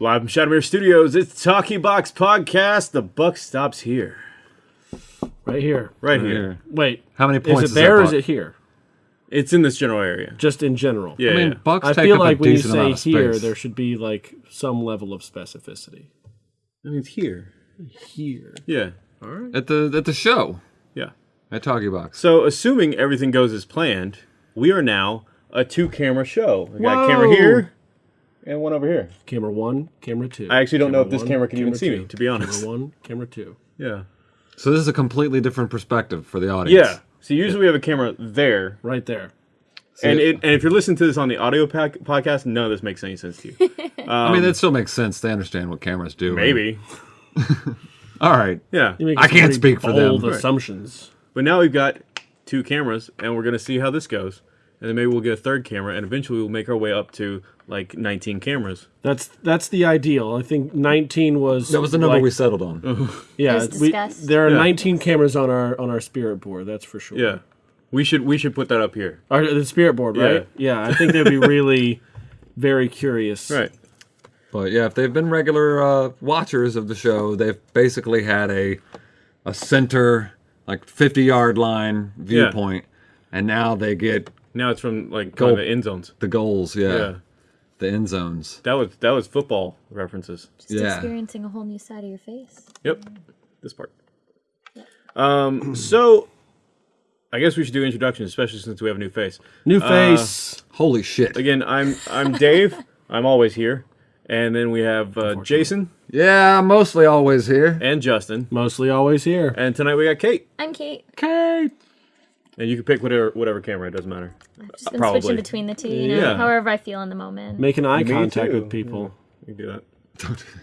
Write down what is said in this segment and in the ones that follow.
Live from Shadowmere Studios, it's Talkie Box Podcast. The buck stops here. Right here. Right Here. here. Wait. How many points Is is it there or is buck? it here? It's in this general area. Just in general. Yeah, I mean, yeah. bucks I take feel up like a when you decent say amount of here, space. there should be like some level of specificity. I mean, it's here. Here. Yeah, All right. at the at the show yeah. at Talkie Box. So, assuming everything goes as planned, we are now a two-camera show. We got a camera Whoa. here and one over here. Camera one, camera two. I actually don't know if this one, camera can even see me, to be honest. Camera one, camera two. Yeah. So this is a completely different perspective for the audience. Yeah. So usually we have a camera there, Right there. and it, and if you're listening to this on the audio pack, podcast, none of this makes any sense to you. Um, I mean, that still makes sense. They understand what cameras do. Maybe. All right. Yeah. I can't speak for them. bold Right. assumptions. But now we've got two cameras, and we're gonna see how this goes, and then maybe we'll get a third camera, and eventually we'll make our way up to like 19 cameras. That's that's the ideal. I think 19 was That was the number like- we settled on. Yeah, we, there are Yeah. 19 cameras on our on our spirit board. That's for sure. Yeah, we should we should put that up here. Our, the spirit board, right? Yeah. I think they'd be really very curious. Right. But yeah, if they've been regular uh, watchers of the show, they've basically had a a center like 50 yard line viewpoint, and now they get Now it's from like Goal. kind of the end zones. the goals. Yeah, Yeah. the end zones. That was that was football references. Just Yeah. experiencing a whole new side of your face. Yep. This part. Um. So. I guess we should do introductions, especially since we have a new face. New face. Holy shit! Again, I'm I'm Dave. I'm always here, and then we have uh, Jason Yeah, mostly always here. and Justin, Mostly always here. and tonight we got Kate. I'm Kate. Kate. And you can pick whatever whatever camera. It doesn't matter. I've just uh, been Probably. switching between the two, you know, Yeah. however I feel in the moment. Making eye Me contact too. with people. You can do that.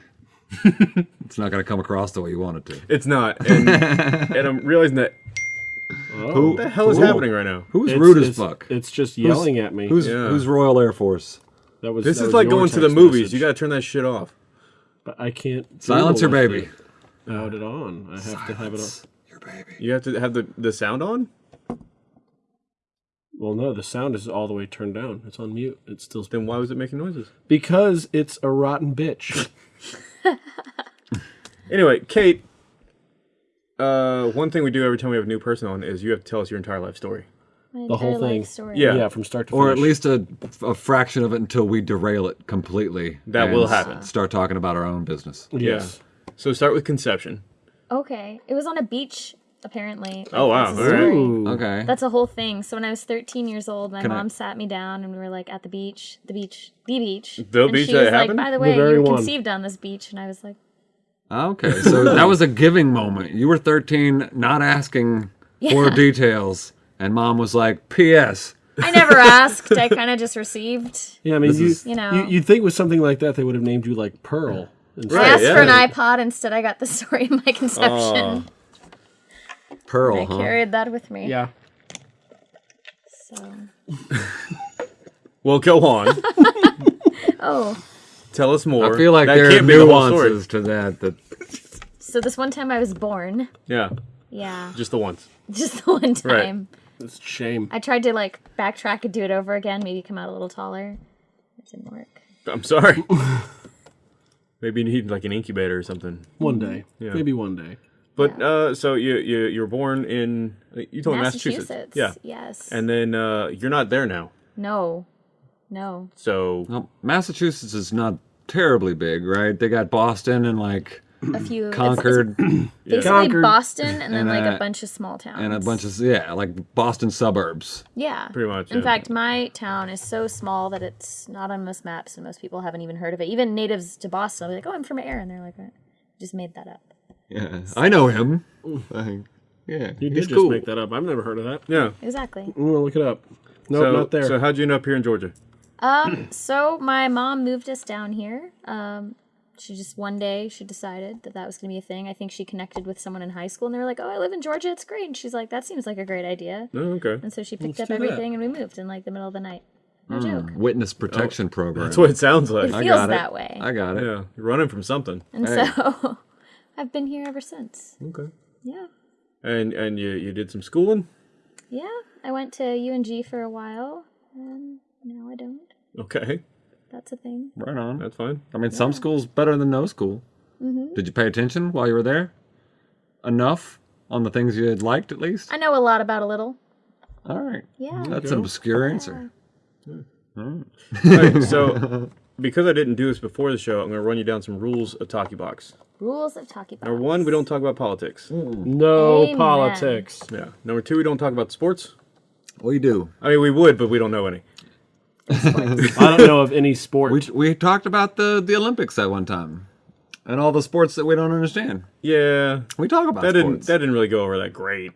It's not going to come across the way you want it to. It's not, and, and I'm realizing that Oh. what the hell is Ooh. happening right now. Who's It's- rude as it's- fuck? It's just yelling at me. Who's Yeah. who's Royal Air Force? that was This that is was like going to the movies. message. You got to turn that shit off. But I can't. Silence your baby. it. Out it on. I have to have it on. Your baby. You have to have the the sound on. Well, no, the sound is all the way turned down. It's on mute. It's still Then why was it making noises? because it's a rotten bitch. Anyway, Kate. Uh, one thing we do every time we have a new person on is you have to tell us your entire life story. My the whole thing. Story. Yeah. yeah, from start to Or at least a, a fraction of it until we derail it completely. That and will happen. Start talking about our own business. yes. So start with conception. Okay. It was on a beach, apparently. Oh, wow. That's All right. Okay. That's a whole thing. So when I was 13 years old, my Can I- mom sat me down and we were like at the beach, the beach, the beach. The and beach she that was like, by the way, very you were one. conceived on this beach. And I was like, ah, Okay. So that was a giving moment. You were 13, not asking for details, and mom was like, "P.S. I never asked. I kind of just received. Yeah, I mean, you, is- You know. you, would think with something like that they would have named you like Pearl. instead. I Right, asked for an iPod. Instead, I got the story of my conception. Pearl, I huh?" carried that with me. Yeah. So, Well, go on. oh, Tell us more. I feel like that there are can't the nuances to that. That so this one time I was born. Yeah, Yeah, just the once. just the one time. Right. It's a shame. I tried to like backtrack and do it over again. Maybe come out a little taller. It didn't work. I'm sorry. Maybe you need like an incubator or something. One day. Yeah. Maybe one day. But uh, so you you you were born in you told Massachusetts. Massachusetts. Yeah, Yes. and then uh, you're not there now. no. No. So well, Massachusetts is not terribly big, right? They got Boston and like A few. Concord It's basically Concord. Boston and then And, like uh, a bunch of small towns. and a bunch of yeah, like Boston suburbs. Yeah. pretty much. In yeah. fact, my town is so small that it's not on most maps, and most people haven't even heard of it. Even natives to Boston, they're like, "Oh, I'm from Ayer," and they're like, "What? "Just made that up." Yeah, I know him. Like, yeah, You he's did just cool. make that up. I've never heard of that. yeah. Exactly. I'm gonna look it up. Nope, so, not there. So how'd you end up here in Georgia? Um. So my mom moved us down here. Um. She just one day she decided that that was gonna be a thing. I think she connected with someone in high school, and they were like, "Oh, I live in Georgia. It's great." And she's like, "That seems like a great idea." Oh, okay. And so she picked Let's up do that. everything, and we moved in like the middle of the night. No joke. Witness protection program. That's what it sounds like. It I feels got that it. way. I got it. yeah, you're running from something. And Hey. so I've been here ever since. Okay. Yeah. And and you you did some schooling. Yeah. I went to UNG for a while, and now I don't. Okay. That's a thing. Right on. That's fine. I mean, some schools better than no school. Mhm. Did you pay attention while you were there? Enough on the things you had liked, at least. I know a lot about a little. All right. Yeah. That's an obscure answer. All right, so because I didn't do this before the show, I'm going to run you down some rules of Talkie Box. Rules of Talkie Box. Number one, we don't talk about politics. Mm. No Amen. politics. Yeah. Number two, we don't talk about sports. Oh, we do. I mean, we would, but we don't know any. I don't know of any sport. We, we talked about the, the Olympics at one time and all the sports that we don't understand. Yeah, We talk about that didn't sports. that didn't really go over that great.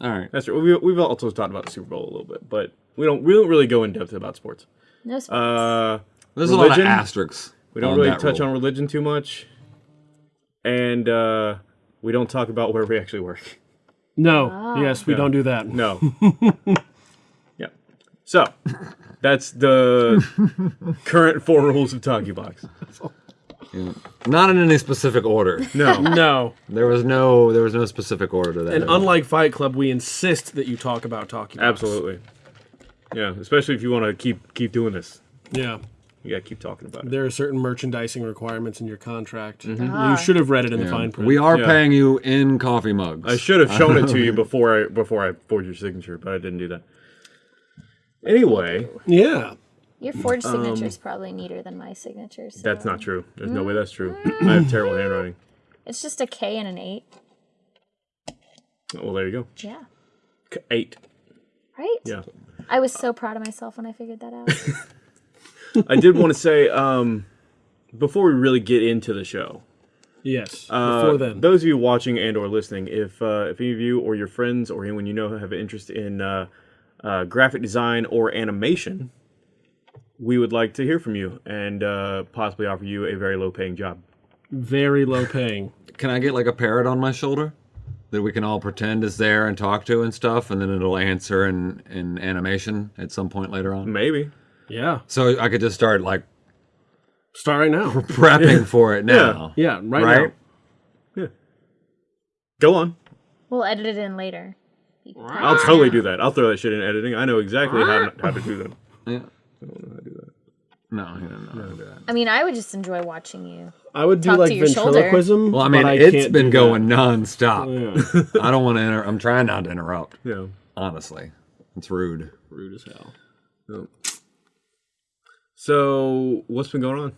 all right. That's true. We, we've also talked about the Super Bowl a little bit, but we don't we don't really go in depth about sports. No sports. Uh, There's a lot of asterisks. we don't really touch rule. on religion too much, and uh, we don't talk about where we actually work. no. Yes, we Yeah. don't do that. No. yeah. So that's the current four rules of Talkie Box. Yeah. Not in any specific order. No. No. There was no there was no specific order to that. And unlike Fight Club, we insist that you talk about talking. Box. Absolutely. Yeah, especially if you want to keep keep doing this. Yeah. You gotta keep talking about it. There are certain merchandising requirements in your contract. Ah. You should have read it in the fine print. we are Yeah. paying you in coffee mugs. I should have shown it to you before I before I forged your signature, but I didn't do that. Anyway, Yeah. Your forged signature is probably neater than my signature. So. um, that's not true. There's no way that's true. I have terrible handwriting. It's just a K and an eight. Oh, Well, there you go. Yeah. K- Eight. Right? Yeah. I was so proud of myself when I figured that out. I did want to say um, before we really get into the show. Yes. Uh, Before then. those of you watching and or listening, if uh, if any of you or your friends or anyone you know have an interest in uh, uh, graphic design or animation, we would like to hear from you and uh, possibly offer you a very low paying job. Very low paying. Can I get like a parrot on my shoulder that we can all pretend is there and talk to and stuff, and then it'll answer in in animation at some point later on? Maybe. Yeah. So I could just start like Start right now. prepping for it now. Yeah. Right, Right? now. Go on. we'll edit it in later. I'll totally do that. I'll throw that shit in editing. I know exactly how, how to do that. Yeah. No, he doesn't know how to do that. I mean, I would just enjoy watching you. I would do Talk to like your shoulder. ventriloquism. Well, I mean, but I it's can't been do going that. nonstop. Yeah. I don't want to. Inter- I'm trying not to interrupt. Yeah. Honestly, it's rude. Rude as hell. So what's been going on?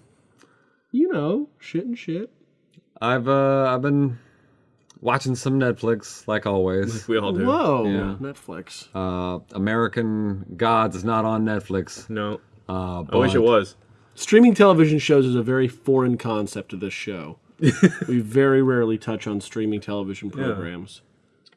You know, shit and shit. I've uh, I've been watching some Netflix, like always. We all do. Whoa. Yeah. Netflix. Uh, American Gods is not on Netflix. No. Uh, I wish it was. Streaming television shows is a very foreign concept to this show. we very rarely touch on streaming television programs.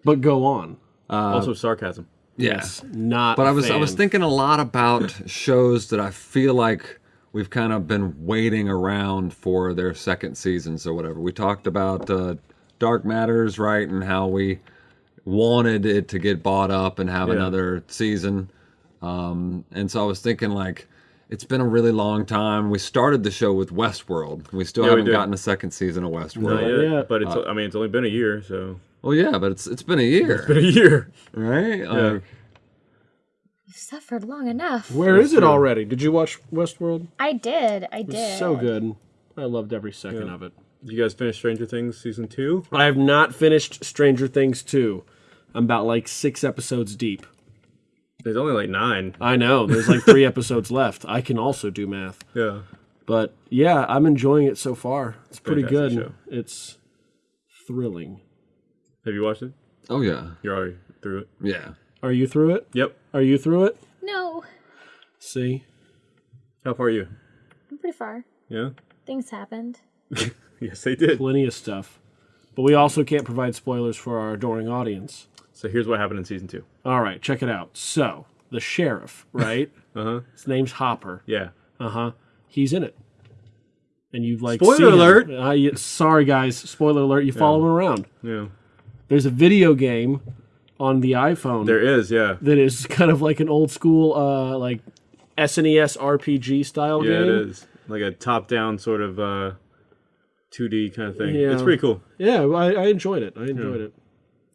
But go on. also sarcasm. Yeah. Yes. Not But I I was I was thinking a lot about shows that I feel like we've kind of been waiting around for their second seasons or whatever. We talked about uh, Dark Matters, right, and how we wanted it to get bought up and have Yeah. another season. Um, and so I was thinking like it's been a really long time. We started the show with Westworld. We still Yeah, haven't did. gotten a second season of Westworld. Not yet, yet. But it's uh, I mean it's only been a year, so Well, yeah, but it's it's been a year, It's been a year. right? Like, You've suffered long enough. Where is it already? Did you watch Westworld? I did. I did. So good. I loved every second of it. Did you guys finish Stranger Things season two? I have not finished Stranger Things 2. I'm about like six episodes deep. There's only like nine. I know. There's like three episodes left. I can also do math. Yeah. But yeah, I'm enjoying it so far. It's pretty Fantastic good. show. It's thrilling. Have you watched it? oh yeah, You're already through it. yeah. Are you through it? Yep. Are you through it? No, See? How far are you? I'm pretty far. Yeah. Things happened. Yes, they did. Plenty of stuff. But we also can't provide spoilers for our adoring audience. So here's what happened in season two. All right, check it out. So, the sheriff, right? Uh huh. His name's Hopper. Yeah. Uh huh. He's in it. And you've like Spoiler alert. Uh, you- sorry, guys. Spoiler alert. You follow him around. Yeah. There's a video game on the iPhone There is. Yeah. that is kind of like an old school, uh, like SNES RPG style Yeah, game. it is like a top-down sort of uh, 2D kind of thing. Yeah. It's pretty cool. Yeah, I, I enjoyed it. I enjoyed it.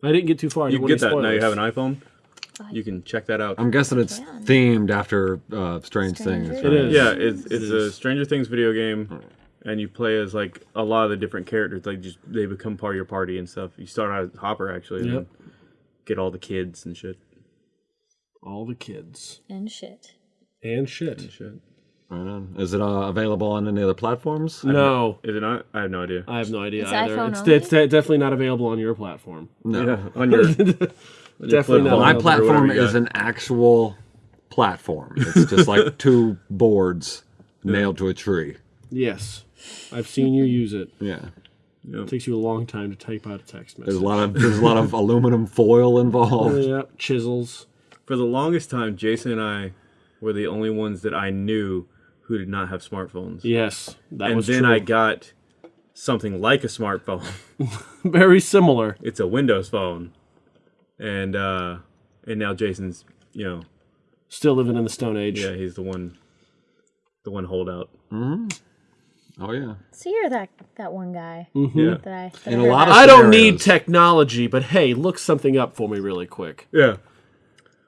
I didn't get too far. I You get that now. You have an iPhone. You can check that out. I'm guessing it's can. themed after uh, Strange Stranger Things. It is. Yeah, it's it's a. Stranger Things video game, and you play as like a lot of the different characters. Like just they become part of your party and stuff. You start out as Hopper actually, and Yep. then get all the kids and shit. All the kids And shit. and shit. And shit. Right on. Is it uh, available on any other platforms? No, Is it not? I have no idea. I have no idea It's either. iPhone it's, only? it's definitely not available on your platform. No. Yeah, on your Definitely not. My platform is an actual platform. It's just like two boards nailed to a tree. Yes, I've seen you use it. Yeah. It takes you a long time to type out a text message. There's message. a lot of there's a lot of aluminum foil involved. Yep, chisels. For the longest time, Jason and I were the only ones that I knew who did not have smartphones. Yes, that and was then true. I got something like a smartphone. Very similar. it's a Windows phone, and uh, and now Jason's, you know, Still living in the Stone Age. yeah, he's the one, the one holdout. Oh yeah. So you're that that one guy Yeah, that I. That In I a heard lot of I don't need technology, but hey, look something up for me really quick. yeah.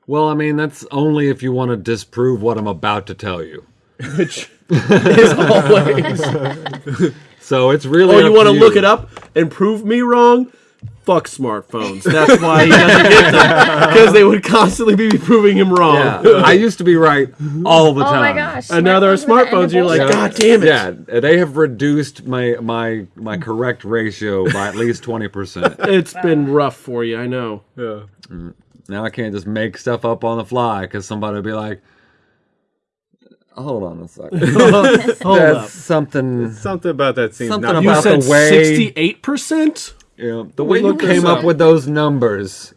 Well, I mean, that's only if you want to disprove what I'm about to tell you. Which is always. So it's really. Oh, you want to look it up and prove me wrong? Fuck smartphones. That's why he doesn't get them because they would constantly be proving him wrong. Yeah, I used to be right all the Oh time. my gosh! And now there are with the end smartphones. You're like. God damn it! Yeah, they have reduced my my my correct ratio by at least twenty percent. It's been rough for you. I know. Yeah. Mm. Now I can't just make stuff up on the fly because somebody will be like, "Hold on a second, Hold that's up. something." Something about that seems Something not You about said the way- sixty-eight percent. You know, the way you came up up. with those numbers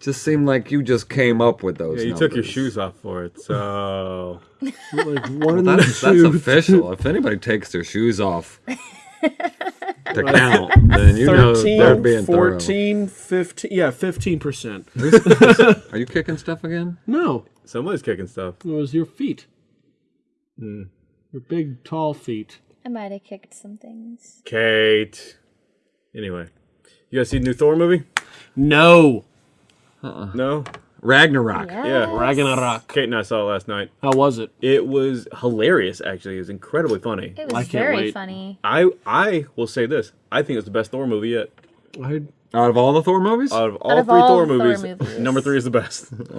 just seemed like you just came up with those. Yeah, you took your shoes off for it, so Like one, That's, that's official. If anybody takes their shoes off to count, then you know they're 13, being thorough. 14, 15. Yeah, fifteen percent. Are you kicking stuff again? No, somebody's kicking stuff. it was your feet. Hmm. Your big, tall feet. I might have kicked some things. Kate. Anyway, you guys see the new Thor movie? No, uh-uh. No. Ragnarok. Yeah. Ragnarok. Kate and I saw it last night. How was it? It was hilarious. Actually, it was incredibly funny. It was I can't very wait. funny. I I will say this. I think it's the best Thor movie yet. I, Out of all the Thor movies, Out of all of three all Thor, Thor movies, movies. number three is the best.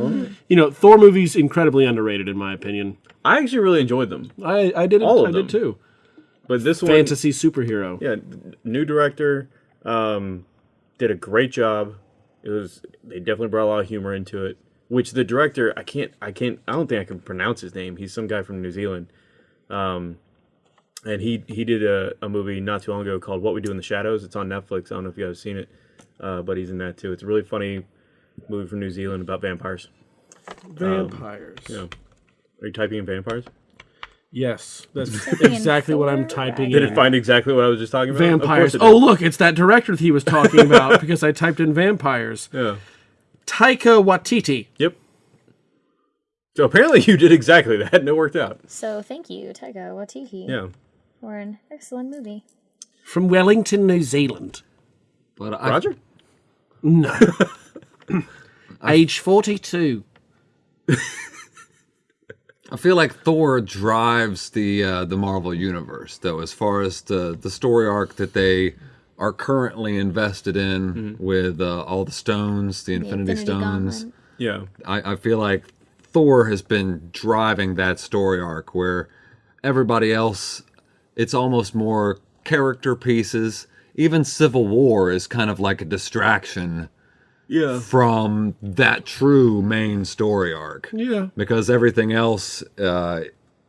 you know, Thor movies incredibly underrated in my opinion. I actually really enjoyed them, I, I did. All I of did them. too. but this one, Fantasy superhero. yeah, new director, um, did a great job. It was they definitely brought a lot of humor into it. Which the director, I can't, I can't, I don't think I can pronounce his name. He's some guy from New Zealand, um, and he he did a, a movie not too long ago called What We Do in the Shadows. It's on Netflix. I don't know if you guys have seen it, uh, but he's in that too. It's a really funny movie from New Zealand about vampires. Vampires. Yeah. Are you typing in vampires? Yes, that's exactly what I'm typing Did in. it find exactly what I was just talking about? Of vampires. it Oh, did. look, it's that director that he was talking about because I typed in vampires. yeah. Taika Waititi. Yep. So apparently you did exactly that, and it worked out. So thank you, Taika Waititi, Yeah. for an excellent movie. From Wellington, New Zealand. but I, Roger. No. Age 42. I feel like Thor drives the uh, the Marvel universe, though, as far as the the story arc that they are currently invested in with uh, all the stones, the The Infinity, Stones. Gauntlet. Yeah. I, I feel like Thor has been driving that story arc where everybody else, it's almost more character pieces. Even Civil War is kind of like a distraction Yeah. from that true main story arc Yeah. because everything else uh,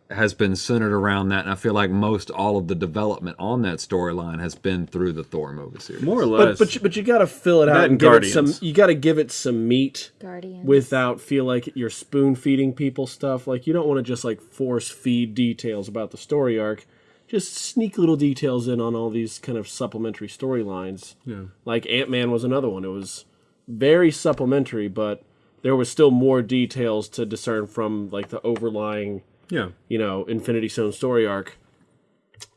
has been centered around that. And I feel like most all of the development on that storyline has been through the Thor movie series. More or less. but you, but you got to fill it out That and and give it some you got to give it some meat Guardians. without feel like you're spoon feeding people stuff. Like you don't want to just like force feed details about the story arc. Just sneak little details in on all these kind of supplementary storylines. Yeah. Like Ant Man was another one. It was very supplementary, but there was still more details to discern from like the overlying, yeah. you know, Infinity Stone story arc.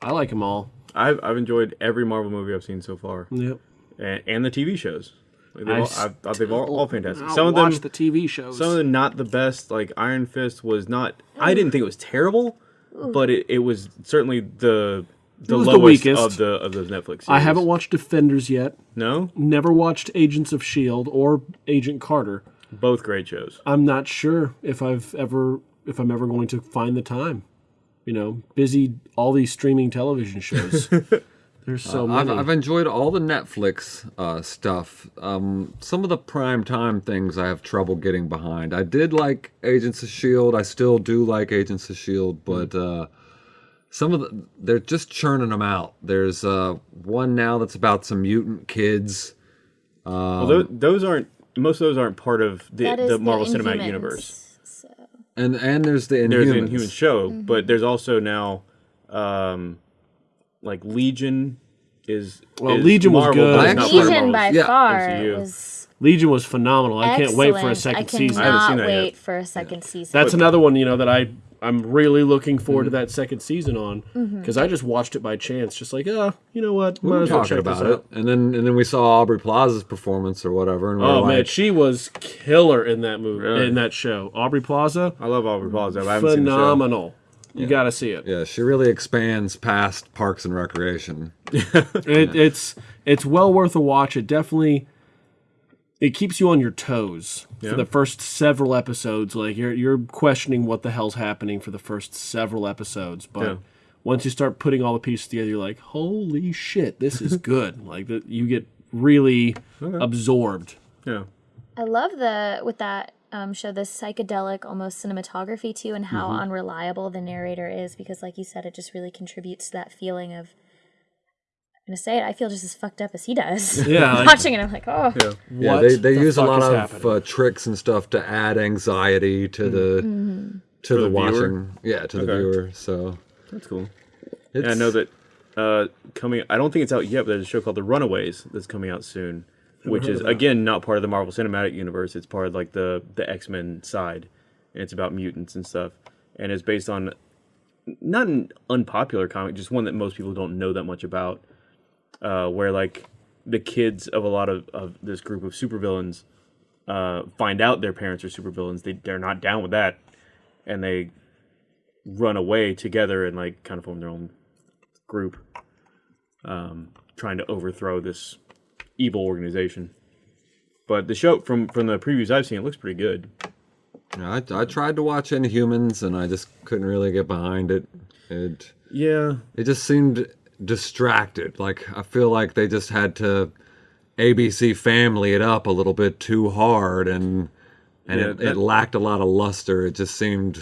I like them all. I've, I've enjoyed every Marvel movie I've seen so far, Yep. and, and the TV shows. Like, they've all, I thought they've all, all fantastic. I'll Some of them, the TV shows. some of them not the best. Like Iron Fist was not. I didn't think it was terrible, but it, it was certainly the the was the weakest. of the of those Netflix. Series. I haven't watched Defenders yet. No, Never watched Agents of Shield or Agent Carter. both great shows. I'm not sure if I've ever if I'm ever going to find the time. You know, busy all these streaming television shows. There's so I've. I've enjoyed all the Netflix uh, stuff. Um, some of the prime time things I have trouble getting behind. I did like Agents of Shield. I still do like Agents of Shield, but uh, some of the they're just churning them out. There's uh, one now that's about some mutant kids. well, those, those aren't. Most of those aren't part of the, That is the Marvel Cinematic Universe. So, And and there's the Inhumans. There's an Inhuman show, Mm-hmm. but there's also now, um, like Legion is. Well, is Legion was good. but not Legion Marvel's. by Yeah, far MCU. was Legion was phenomenal. I can't wait for a second I season. I haven't cannot seen that yet. wait for a second season. That's another one, you know, that I I'm really looking forward Mm-hmm. to that second season on Mm-hmm. because I just watched it by chance, just like, oh, you know what, we might were as well talking about it, out. and then and then we saw Aubrey Plaza's performance or whatever, and we Oh were man, she was killer in that movie, Really? in that show. Aubrey Plaza, I love Aubrey Plaza. I haven't seen the show. phenomenal. You got to see it. yeah, she really expands past Parks and Recreation. it. It's it's well worth a watch. It definitely it keeps you on your toes Yeah. for the first several episodes. Like you're you're questioning what the hell's happening for the first several episodes, but Yeah. once you start putting all the pieces together, you're like, holy shit, this is good. like that, you get really absorbed. Yeah. I love the with that um, show the psychedelic almost cinematography too, and how Mm-hmm. unreliable the narrator is because, like you said, it just really contributes to that feeling of. I'm gonna say it. I feel just as fucked up as he does. Yeah, like- watching it, I'm like, oh, Yeah. Yeah, they, they the use a lot of uh, tricks and stuff to add anxiety to the to the, the viewer? watching. Yeah, to the viewer. So That's cool. it's, Yeah, I know that uh, coming. I don't think it's out yet, but there's a show called The Runaways that's coming out soon, which is again not part of the Marvel Cinematic Universe. It's part of like the the X Men side, and it's about mutants and stuff, and it's based on not an unpopular comic, just one that most people don't know that much about. Uh, where like the kids of a lot of, of this group of supervillains uh, find out their parents are supervillains. They they're not down with that, and they run away together and like kind of form their own group, um, trying to overthrow this evil organization. But the show from from the previews I've seen, it looks pretty good. I, I tried to watch Inhumans and I just couldn't really get behind it. It Yeah, it just seemed distracted. Like I feel like they just had to ABC Family it up a little bit too hard and and Yeah, it, that- it lacked a lot of luster. It just seemed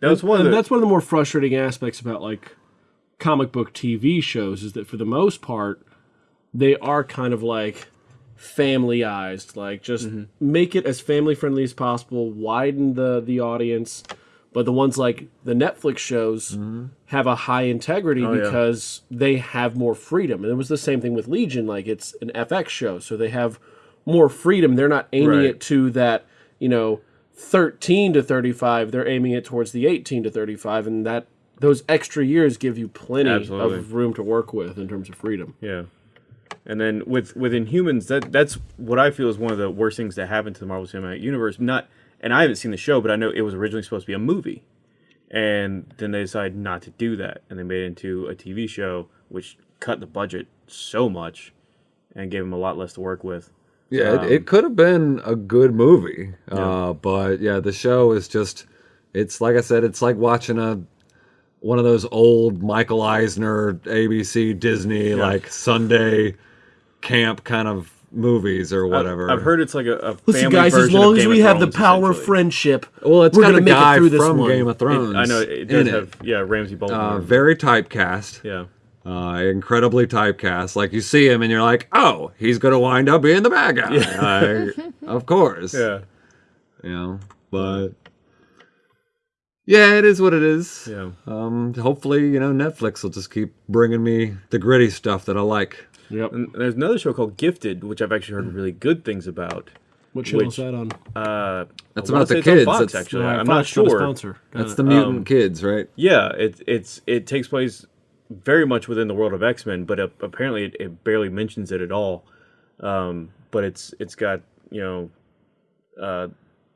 that was one of the. that's one of the more frustrating aspects about like comic book TV shows is that for the most part they are kind of like familyized like just Mm-hmm. make it as family friendly as possible widen the the audience but the ones like the Netflix shows mm-hmm. have a high integrity. Oh, yeah. because they have more freedom and it was the same thing with Legion like it's an FX show so they have more freedom they're not aiming Right. it to that you know 13 to 35 they're aiming it towards the 18 to 35 and that those extra years give you plenty Absolutely. of room to work with in terms of freedom Yeah. And then with with Inhumans, that that's what I feel is one of the worst things that happened to the Marvel Cinematic Universe. Not, and I haven't seen the show, but I know it was originally supposed to be a movie, and then they decided not to do that, and they made it into a TV show, which cut the budget so much, and gave them a lot less to work with. Yeah, it, it could have been a good movie, uh, but yeah, the show is just. It's like I said, it's like watching a one of those old Michael Eisner ABC Disney like Sunday camp kind of movies or whatever. I've heard it's like a, a listen guys as long as we of have the power of friendship well, it's we're got gonna a make it guy through this from one. Game of Thrones. I know it does in have yeah Ramsay Bolton. Uh, very typecast. yeah, uh, incredibly typecast. Like you see him and you're like, oh, he's gonna wind up being the bad guy. Like, of course. yeah, You know, but yeah, it is what it is. yeah. Um, hopefully, you know, Netflix will just keep bringing me the gritty stuff that I like. Yep And there's another show called Gifted, which I've actually heard really good things about. what channel is which- that on Uh, That's about the say it's on kids. Fox, That's- actually, Yeah, I'm Fox not sure. sponsor. That's it. the mutant kids, right? Yeah, it, it's it takes place very much within the world of X Men, but uh, apparently it, it barely mentions it at all. Um, but it's it's got you know uh,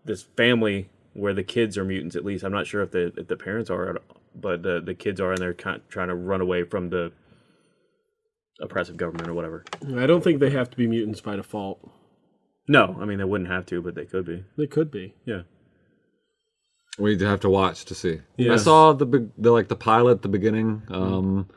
this family where the kids are mutants. At least I'm not sure if the if the parents are, but the the kids are, and they're kind of trying to run away from the oppressive government or whatever. I don't think they have to be mutants by default. No, I mean they wouldn't have to, but they could be. They could be. Yeah. We'd have to watch to see. Yeah. I saw the big, the like the pilot at the beginning, um,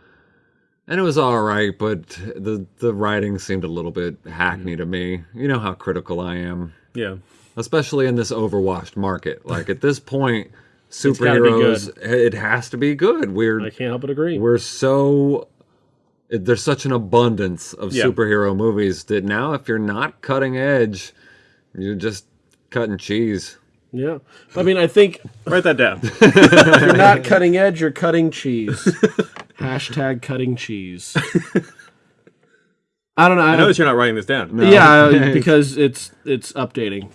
and it was all right, but the the writing seemed a little bit hackney to me. You know how critical I am, Yeah. especially in this overwashed market. Like at this point, superheroes, it has to be good. We're I can't help but agree. we're so it- there's such an abundance of Yeah. superhero movies that now if you're not cutting edge, you're just cutting cheese. Yeah. I mean, I think Write that down. if you're not cutting edge, you're cutting cheese. Hashtag cutting cheese. I don't know. I, I know that you're not writing this down. yeah, uh, because it's it's updating.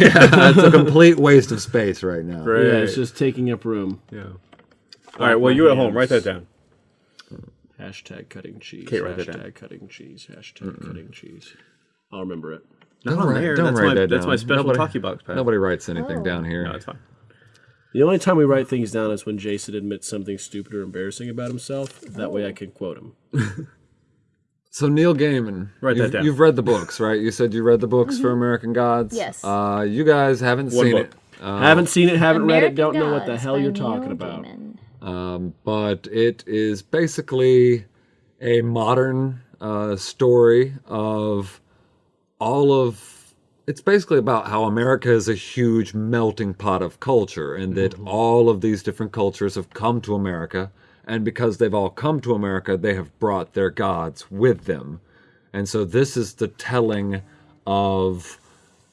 yeah, It's a complete waste of space right now. Right. Yeah, it's just taking up room. Yeah. All right. Well, you at home, write that down. Hashtag cutting cheese. Okay, write that hashtag down. cutting cheese. Hashtag cutting cheese. I'll remember it. Not Don't on write- there. don't that's write my that that's my special Nobody- talkie box pad. Nobody writes anything down here. No, it's fine. The only time we write things down is when Jason admits something stupid or embarrassing about himself. That way I can quote him. So Neil Gaiman, Write that you've, down. you've read the books, right? You said you read the books for American Gods. Yes. Uh, you guys haven't One seen book. it. Uh, haven't seen it, haven't read it, don't know what the hell you're Neil talking about. Um, but it is basically a modern uh, story of all of it's basically about how America is a huge melting pot of culture and that all of these different cultures have come to America. And because they've all come to America they have brought their gods with them. And so this is the telling of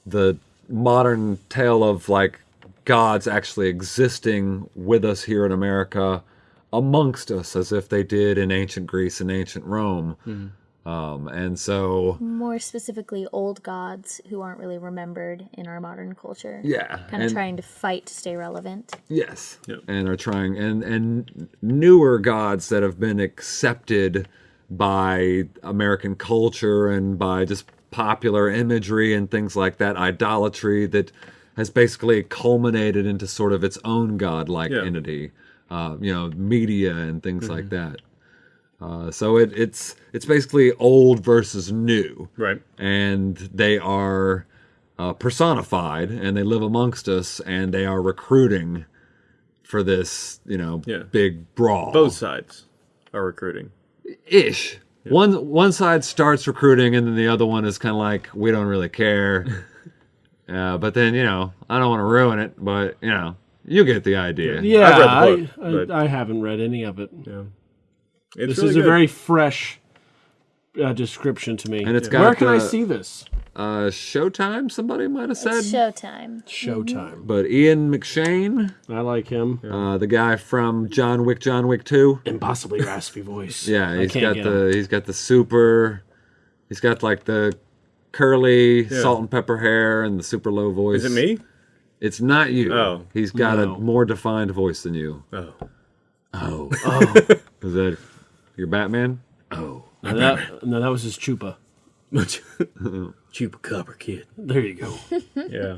the modern tale of like gods actually existing with us here in America amongst us as if they did in ancient Greece and ancient Rome. Um, and so, More specifically, old gods who aren't really remembered in our modern culture. yeah. Kind of and- trying to fight to stay relevant. Yes. Yep. And are trying and and newer gods that have been accepted by American culture and by just popular imagery and things like that, idolatry that has basically culminated into sort of its own godlike Yeah. entity. Uh, you know, media and things like that. Uh, so it, it's it's basically old versus new Right. and they are uh, personified and they live amongst us and they are recruiting for this you know Yeah. big brawl Both sides are recruiting. ish one one side starts recruiting and then the other one is kind of like we don't really care uh, but then you know i don't want to ruin it but you know you get the idea Yeah, I've read the I, book, I, but- I haven't read any of it. Yeah. It's This really is a very fresh uh, description to me. And it's Where got where can I see this? uh showtime somebody might have said It's showtime. Showtime. but ian mcshane I like him. uh, the guy from john wick john wick 2 Impossibly raspy voice. Yeah, I he's can't got the him. he's got the super he's got like the curly salt and pepper hair and the super low voice. Is it me? It's not you. Oh. He's got No. a more defined voice than you. Oh. Oh. Is that your Batman? Oh. No, that, no, that was his chupa. Chupa Chupacabra kid. There you go. Yeah.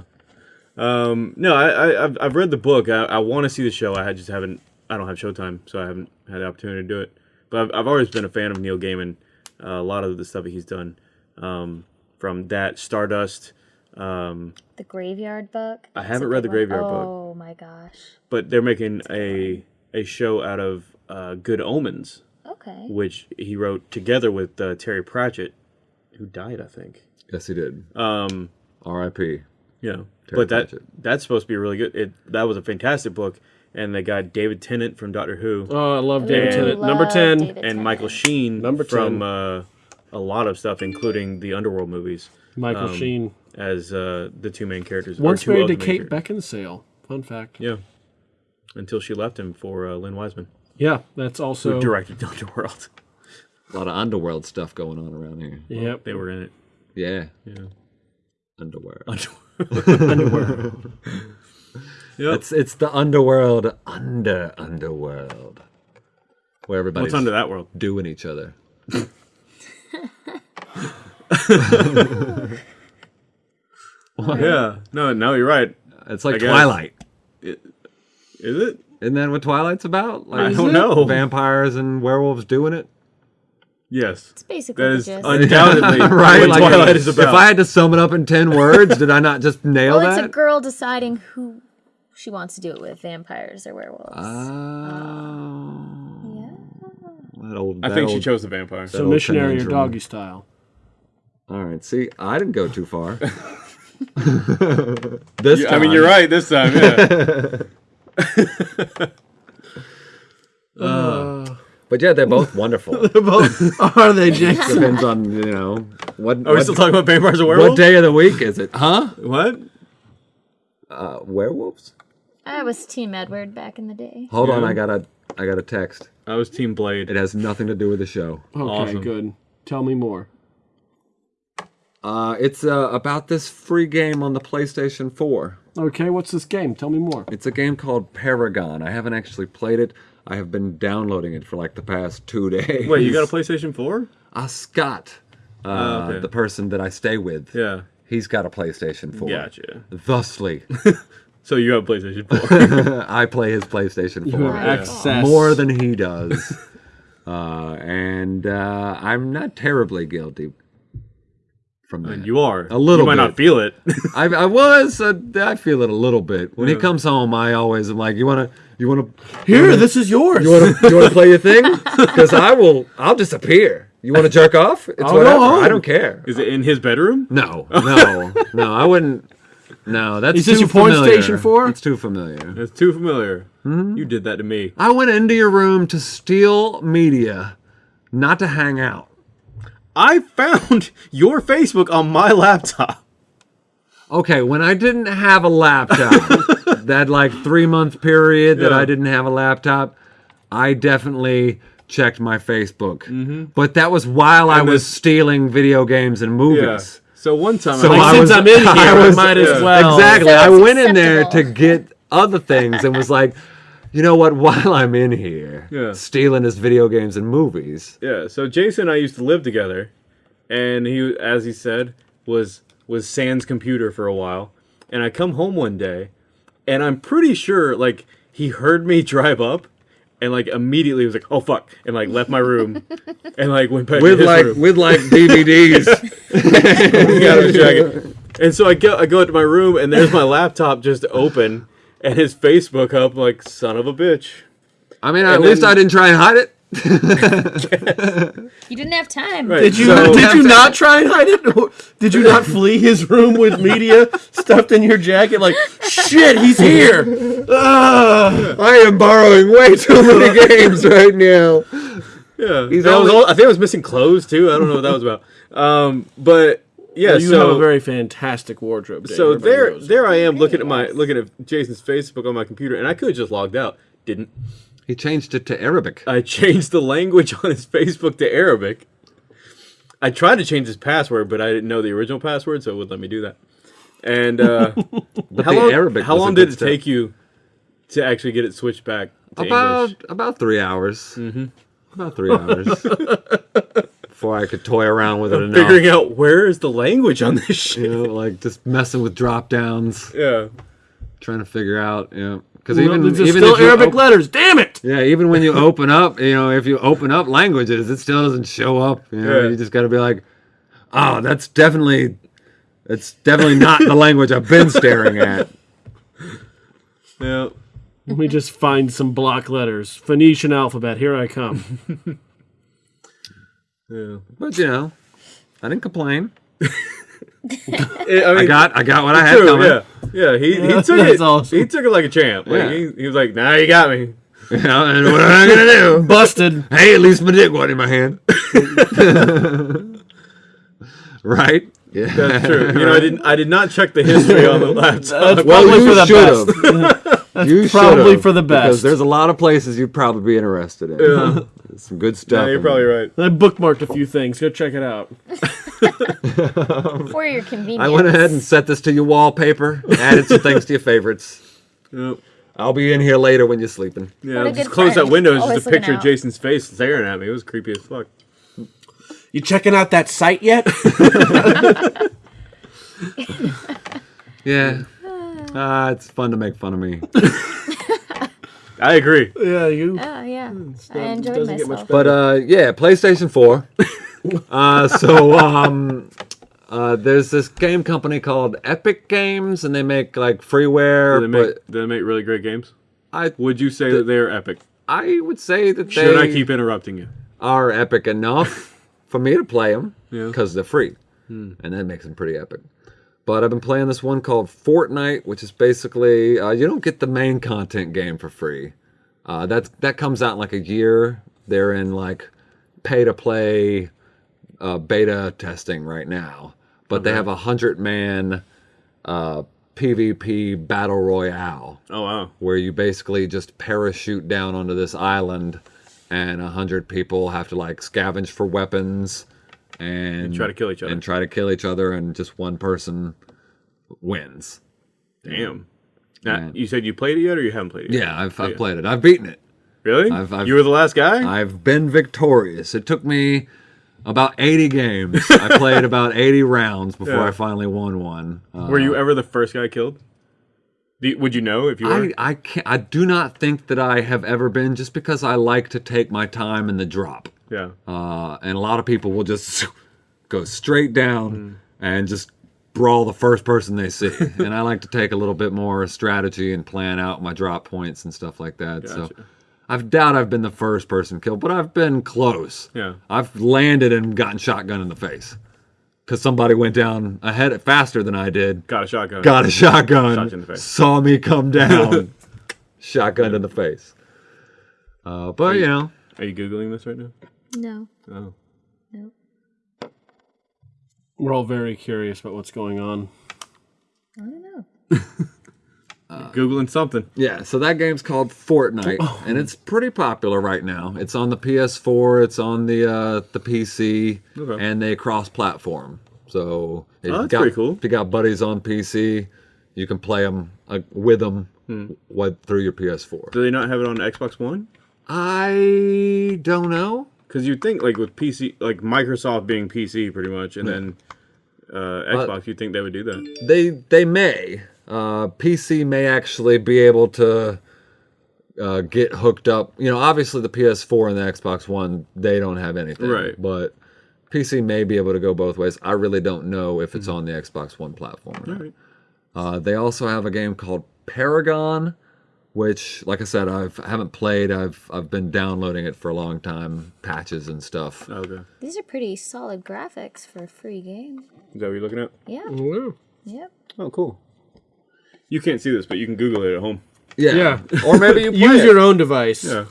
Um, no, I, I I've, I've read the book. I, I want to see the show. I just haven't. I don't have Showtime, so I haven't had the opportunity to do it. But I've, I've always been a fan of Neil Gaiman. Uh, a lot of the stuff that he's done, um, from that Stardust. Um, The Graveyard Book. I haven't read The Graveyard one. Book. Oh my gosh. but they're making a a show out of uh, Good Omens, Okay. which he wrote together with uh, Terry Pratchett, who died, I think. Yes, he did. Um, R.I.P. Yeah, Terry but that Pratchett. that's supposed to be really good. It that was a fantastic book, and they got David Tennant from Doctor Who Oh, I love David And- Tennant. Love Number 10. David and Tennant. Michael Sheen Number from 10. uh, a lot of stuff, including the Underworld movies, Michael um, Sheen. as uh, the two main characters. or Once married to Kate. Beckinsale. Fun fact. Yeah, until she left him for uh, Len Wiseman, Yeah, that's who also. directed Underworld. A lot of underworld stuff going on around here. Yep. they were in it. Yeah. Yeah. Underwear. Yep. It's it's the underworld under underworld. Where everybody's What's under that world? doing each other. Yeah. No, no, you're right. It's like I guess. Twilight. Is it? Isn't that what Twilight's about? Like I don't know. vampires and werewolves doing it. Yes. It's basically That the is gist. undoubtedly right? what Like, Twilight is about. If I had to sum it up in ten words, did I not just nail well, it's a girl deciding who she wants to do it with, vampires or werewolves. Oh. yeah. That old, I that think she chose the vampire. So missionary or doggy style. All right. See, I didn't go too far. this time. I mean, you're right this time. Yeah. But yeah, they're both wonderful. Are they, Jason? Depends on you know what. Are we what, still talking about vampires and werewolves? what day of the week is it? Huh? What? Uh, werewolves? I was Team Edward back in the day. Hold on, I got a I got a text. I was Team Blade. It has nothing to do with the show. Okay, Awesome. good. Tell me more. Uh, it's uh, about this free game on the PlayStation 4. Okay, what's this game? Tell me more. It's a game called Paragon. I haven't actually played it. I have been downloading it for like the past two days. Wait, you got a PlayStation 4? Uh, Scott, uh, Oh, okay. the person that I stay with, Yeah. he's got a PlayStation 4. Gotcha. Thusly, So you have a PlayStation 4. I play his PlayStation 4. You have access. more than he does. uh, and uh, I'm not terribly guilty from that. you are. A little You might bit. not feel it. I, I was. Uh, I feel it a little bit. When he comes home, I always am like, "You wanna, you wanna, Here, this is yours. you wanna, you wanna play your thing? Because I will. I'll disappear. You wanna jerk off? It's I'll go whatever. home. I don't care. Is it in his bedroom? No, no, no. I wouldn't. No, that's Is this too your porn familiar. station for? It's too familiar. It's too familiar. Hmm? You did that to me. I went into your room to steal media, not to hang out. I found your Facebook on my laptop. Okay, when I didn't have a laptop, that like three month period that Yeah. I didn't have a laptop, I definitely checked my Facebook. Mm-hmm. But that was while I was stealing video games and movies. Yeah. So one time, So I, Like, I since was- I'm in here, I I was- might as well. Exactly. So I it's went in there to get other things and was like, you know what? While I'm in here, Yeah. stealing his video games and movies. yeah. So Jason and I used to live together, and he, as he said, was was Sans computer for a while. And I come home one day, and I'm pretty sure like he heard me drive up, and like immediately was like, "Oh fuck," and like left my room, and like went back With to his like room. with like DVDs. He got. And so I go I go into my room and there's my laptop just open and his Facebook up like son of a bitch. I mean, at And least then- I didn't try and hide it. You didn't have time. Right. Did you So- did you not try and hide it? Did you not flee his room with media stuffed in your jacket? Like shit, he's here. Ah. I am borrowing way too many games right now. Yeah. He's That was all, I think I was missing clothes too. I don't know what that was about. Um but yeah, you so have a very fantastic wardrobe. Dave. so Everybody there knows there. I am looking at my looking at Jason's Facebook on my computer and I could have just logged out. Didn't. He changed it to Arabic. I changed the language on his Facebook to Arabic. I tried to change his password, but I didn't know the original password, so it wouldn't let me do that. And uh, But how the long, Arabic. how long did it step. take you to actually get it switched back to About English? about three hours. Mm-hmm. About three hours before I could toy around with it enough. Figuring out where is the language on this shit. you know, like just messing with drop downs, Yeah. trying to figure out, you know, because Well, even there's even still Arabic op- letters. Damn it! yeah, even when you open up, you know, if you open up languages, it still doesn't show up. You know, Yeah. you just got to be like, oh, that's definitely, it's definitely not the language I've been staring at. Yeah. Let me just find some block letters. Phoenician alphabet. Here I come. Yeah. But you know, I didn't complain. I, mean, I got I got what I had true, coming. yeah. Yeah, he, he took it. awesome. He took it like a champ. Like Yeah. he, he was like, "Nah, you got me." You know, and what am I gonna do? Busted. Hey, at least my dick wasn't in my hand. right? Yeah. That's true. You know, I didn't. I did not check the history on the laptop. That's Well, probably you for the should best. have. you probably for the Because best. there's a lot of places you'd probably be interested in. Yeah. Some good stuff. Yeah, you're probably right. I bookmarked a few things. Go check it out. For your convenience. I went ahead and set this to your wallpaper. Added some things to your favorites. Yep. I'll be in here later when you're sleeping. Yeah, What a just good close that window. It's just a looking picture of. Jason's face staring at me. It was creepy as fuck. You checking out that site yet? Yeah. Ah, it's fun to make fun of me. I agree. Yeah, you. Oh yeah, I not- enjoyed doesn't get much myself. But uh, yeah, PlayStation 4. uh, so um, uh, there's this game company called Epic Games, and they make like freeware. Do they make, but do they make really great games? I Would you say that they're epic? I would say that they Should I keep interrupting you? are epic enough for me to play them Yeah. because they're free, and that makes them pretty epic. But I've been playing this one called Fortnite, which is basically uh, you don't get the main content game for free. Uh, that that comes out in like a year. They're in like pay to play uh, beta testing right now, but they have a hundred man uh, PvP battle royale Oh wow. where you basically just parachute down onto this island and a hundred people have to like scavenge for weapons and, try to kill each other. and try to kill each other and just one person wins Damn. Now, you said you played it yet, or you haven't played it? yet? yeah i've, I've played it i've beaten it Really? I've- I've- you were the last guy. i've been victorious it took me about 80 games i played about 80 rounds before Yeah. i finally won one uh, were you ever the first guy killed? You- would you know if you were? I, I can't I do not think that I have ever been just because I like to take my time in the drop. Yeah. uh, and a lot of people will just go straight down and just brawl the first person they see. and I like to take a little bit more strategy and plan out my drop points and stuff like that. So Gotcha. I doubt I've been the first person killed, but I've been close. Yeah. I've landed and gotten shotgun in the face because somebody went down ahead faster than I did. Got a shotgun. Got a shotgun, Shot you in the face. saw me come down, shotgun in the face. Uh, but you know, Are you googling this right now? No, Oh. no. We're all very curious about what's going on. I don't know. Googling something. Yeah, so that game's called Fortnite, and it's pretty popular right now. It's on the PS4, it's on the uh, the PC, Okay. and they cross-platform. So if Oh, you that's got, pretty cool. If you got buddies on PC, you can play them uh, with them Hmm. through your PS4. Do they not have it on Xbox One? I don't know. Because you'd think, like with PC, like Microsoft being PC pretty much, and then uh, Xbox, you'd think they would do that. They they may uh, PC may actually be able to uh, get hooked up. You know, obviously the PS4 and the Xbox One they don't have anything, Right. But PC may be able to go both ways. I really don't know if it's on the Xbox One platform. Alright. Uh, they also have a game called Paragon, which, like I said, I've I haven't played. I've I've been downloading it for a long time, patches and stuff. Okay. These are pretty solid graphics for a free game. Is that what you're looking at? Yeah. Wow. Yep. Oh, cool. You can't see this, but you can Google it at home. Yeah, Yeah. or maybe you play Use it. your own device. Yeah.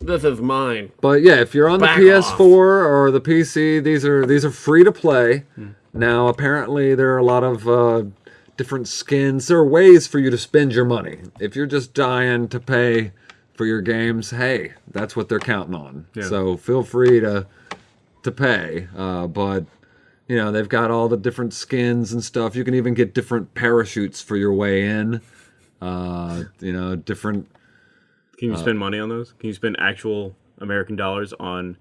This is mine. But yeah, if you're on the PS4 off. or the PC, these are these are free to play. Now, apparently, there are a lot of uh, different skins. There are ways for you to spend your money. If you're just dying to pay for your games, hey, that's what they're counting on. Yeah. So feel free to to pay. Uh, but you know, they've got all the different skins and stuff. You can even get different parachutes for your way in. Uh, you know, different Can Uh, you spend money on those? Can you spend actual American dollars on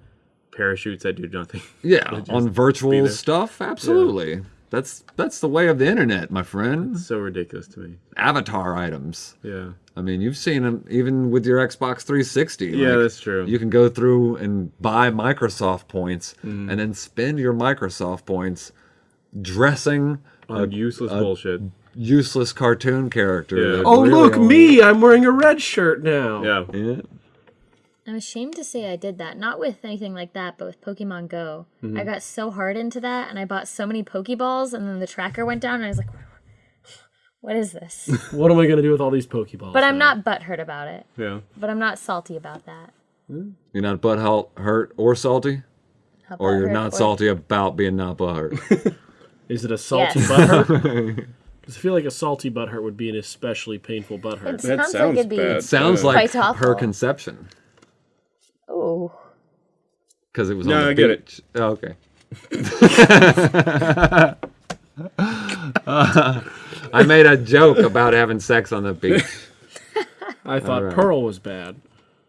parachutes that do nothing? Yeah, on virtual stuff, absolutely. That's that's the way of the internet, my friend. so ridiculous to me. Avatar items. Yeah. I mean, you've seen them even with your Xbox 360. Yeah, like, that's true. You can go through and buy Microsoft points Mm-hmm. and then spend your Microsoft points dressing on useless bullshit. useless cartoon character. Yeah. Oh, really look, only- me! I'm wearing a red shirt now. Yeah. Yeah. I'm ashamed to say I did that. Not with anything like that, but with Pokemon Go. Mm-hmm. I got so hard into that and I bought so many Pokeballs and then the tracker went down and I was like, what is this? What am I going to do with all these Pokeballs? But I'm now? not butthurt about it. Yeah. But I'm not salty about that. You're not butt hurt- hurt or salty, How or you're not or- salty about being not butthurt. Is it a salty Yes. butthurt? Because I feel like a salty butthurt would be an especially painful butthurt. It sounds, like it'd be. Sounds like her conception. Oh. Because it was No, on the I get it. beach. Oh, okay. I made a joke about having sex on the beach. I thought Alright. Pearl was bad.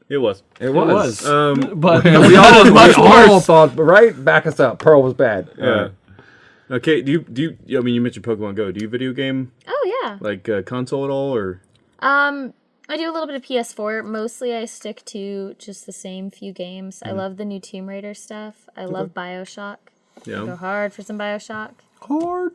It was. It It was. was. Um, but we all, we much all worse. thought, right? Back us up. Pearl was bad. yeah. Okay, do you do you? I mean, you mentioned Pokemon Go. Do you video game Oh yeah. like uh, console at all, or Um, I do a little bit of PS4. Mostly, I stick to just the same few games. Mm-hmm. I love the new Tomb Raider stuff. I love Bioshock. I go yeah? hard for some Bioshock. Hard.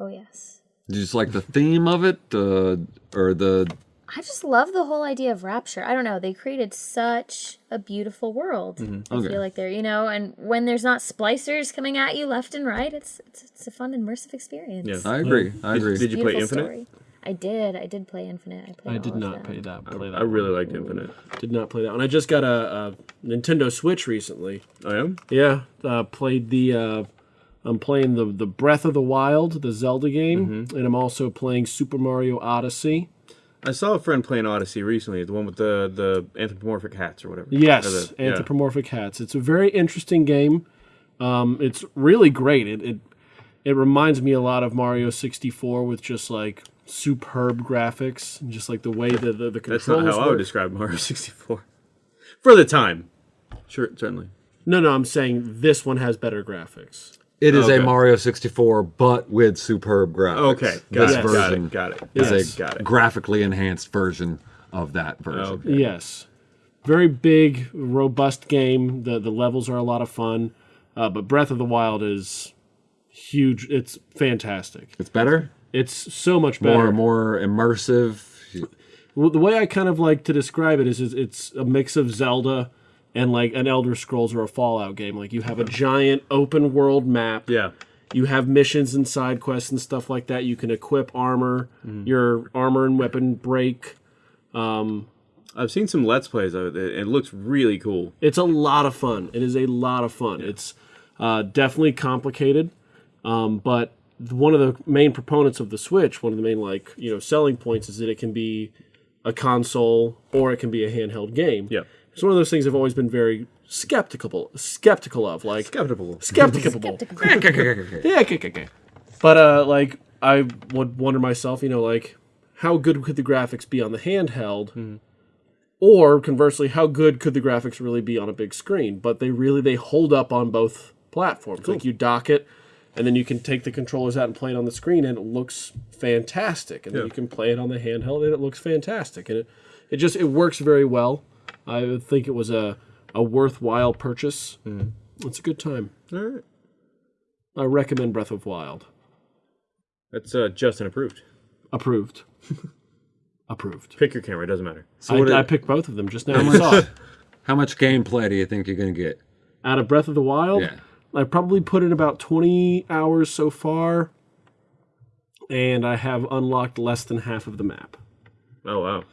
Oh yes. Do you just like the theme of it, uh, or the? I just love the whole idea of Rapture. I don't know. They created such a beautiful world. I Okay. feel like they're, you know, and when there's not splicers coming at you left and right, it's it's, it's a fun immersive experience. Yeah. I agree. I agree. Did you play Infinite? story. I did. I did play Infinite. I played. I did not play that. Play that. I really liked Infinite. did not play that one. I just got a, a Nintendo Switch recently. I am. Yeah, uh, played the. Uh, I'm playing the the Breath of the Wild, the Zelda game, and I'm also playing Super Mario Odyssey. I saw a friend playing Odyssey recently, the one with the the anthropomorphic hats or whatever. Yes, Or the- yeah. anthropomorphic hats. It's a very interesting game. Um, it's really great. It, it it reminds me a lot of Mario 64 with just like superb graphics and just like the way that the, the That's not how I would describe Mario 64. For the time. Sure, certainly. No, no, I'm saying this one has better graphics. It is Okay. a Mario 64, but with superb graphics. Okay, got this it, version got it, got it. is Yes. a Got it. graphically enhanced version of that version. Okay. Yes, very big, robust game. the The levels are a lot of fun, uh, but Breath of the Wild is huge. It's fantastic. It's better, It's so much better. more more immersive. Well, the way I kind of like to describe it is, is it's a mix of Zelda and like an Elder Scrolls or a Fallout game. Like you have a giant open world map. Yeah. You have missions and side quests and stuff like that. You can equip armor. Your armor and weapon break. I've seen some Let's Plays of it. It looks really cool. It's a lot of fun. It is a lot of fun. It's uh, definitely complicated, um, but one of the main proponents of the Switch, one of the main like you know selling points, is that it can be a console or it can be a handheld game. Yeah. It's one of those things I've always been very skeptical skeptical of. Like Skeptical. skeptical. Skeptical. yeah. But uh, like I would wonder myself, you know, like how good could the graphics be on the handheld? Or conversely, how good could the graphics really be on a big screen? But they really they hold up on both platforms. Like you dock it, and then you can take the controllers out and play it on the screen, and it looks fantastic. And then you can play it on the handheld, and it looks fantastic. And it, it just it works very well. I think it was a a worthwhile purchase. It's a good time. All right. I recommend Breath of Wild. That's uh, Justin approved. Approved. Approved. Pick your camera. It doesn't matter. I, what I it- picked both of them just now. I saw it. How much gameplay do you think you're gonna get? Out of Breath of the Wild, Yeah. I probably put in about 20 hours so far, and I have unlocked less than half of the map. Oh, wow.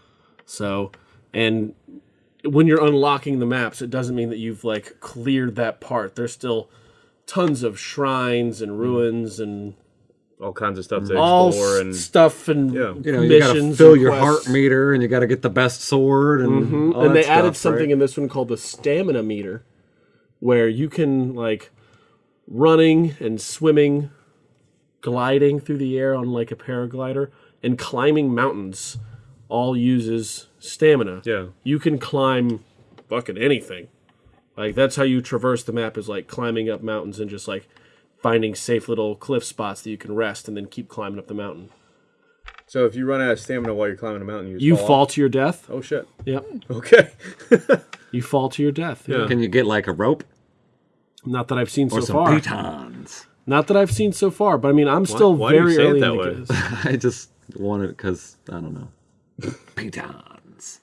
So, and when you're unlocking the maps, it doesn't mean that you've like cleared that part. There's still tons of shrines and hmm. ruins and All kinds of stuff to all explore. s- And stuff and Yeah. You know, you gotta missions fill and your quests. heart meter, and you gotta get the best sword, and mm-hmm. all and that they stuff, added something right? in this one called the stamina meter where you can like running and swimming gliding through the air on like a paraglider and climbing mountains all uses stamina Yeah. you can climb fucking anything like that's how you traverse the map is like climbing up mountains and just like finding safe little cliff spots that you can rest and then keep climbing up the mountain so if you run out of stamina while you're climbing a mountain, you, just you fall. fall off? to your death Oh, shit. yep Okay. you fall to your death Yeah. Can you get like a rope not that i've seen or so some far pitons? Not that I've seen so far, but I mean, I'm still why do you very say it early that in way? the game. I just wanted because I don't know. pitons.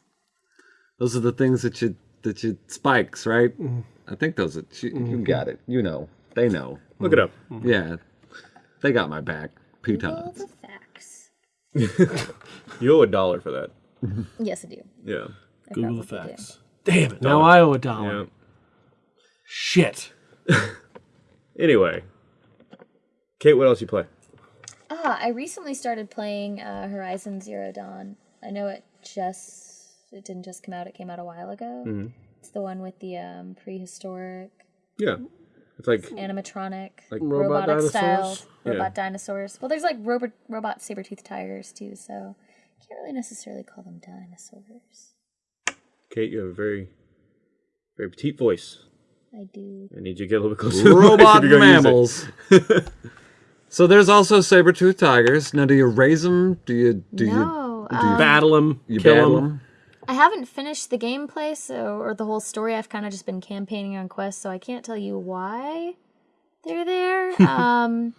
Those are the things that you that you spikes, right? Mm-hmm. I think those are you, you got it. You know, they know. Look it up. Yeah, they got my back. All Pitons. the facts. You owe a dollar for that. Yes, I do. Yeah. I Google the facts. Damn it! Now I owe a dollar. Yeah. Shit. Anyway. Kate, what else you play? Ah, I recently started playing uh, Horizon Zero Dawn. I know it just it didn't just come out; it came out a while ago. Mm-hmm. It's the one with the um, prehistoric Yeah. It's like animatronic, Like robot robotic style dinosaurs? robot dinosaurs. Well, there's like robot robot saber tooth tigers too, so can't really necessarily call them dinosaurs. Kate, you have a very, very petite voice. I do. I need you to get a little bit closer. to the Robot you're gonna mammals. so there's also saber-toothed tigers. Now, do you raise them? Do you do No, you do you, um, Battle them, you kill battle them. them? I haven't finished the gameplay, so or the whole story. I've kind of just been campaigning on quests, so I can't tell you why they're there. um,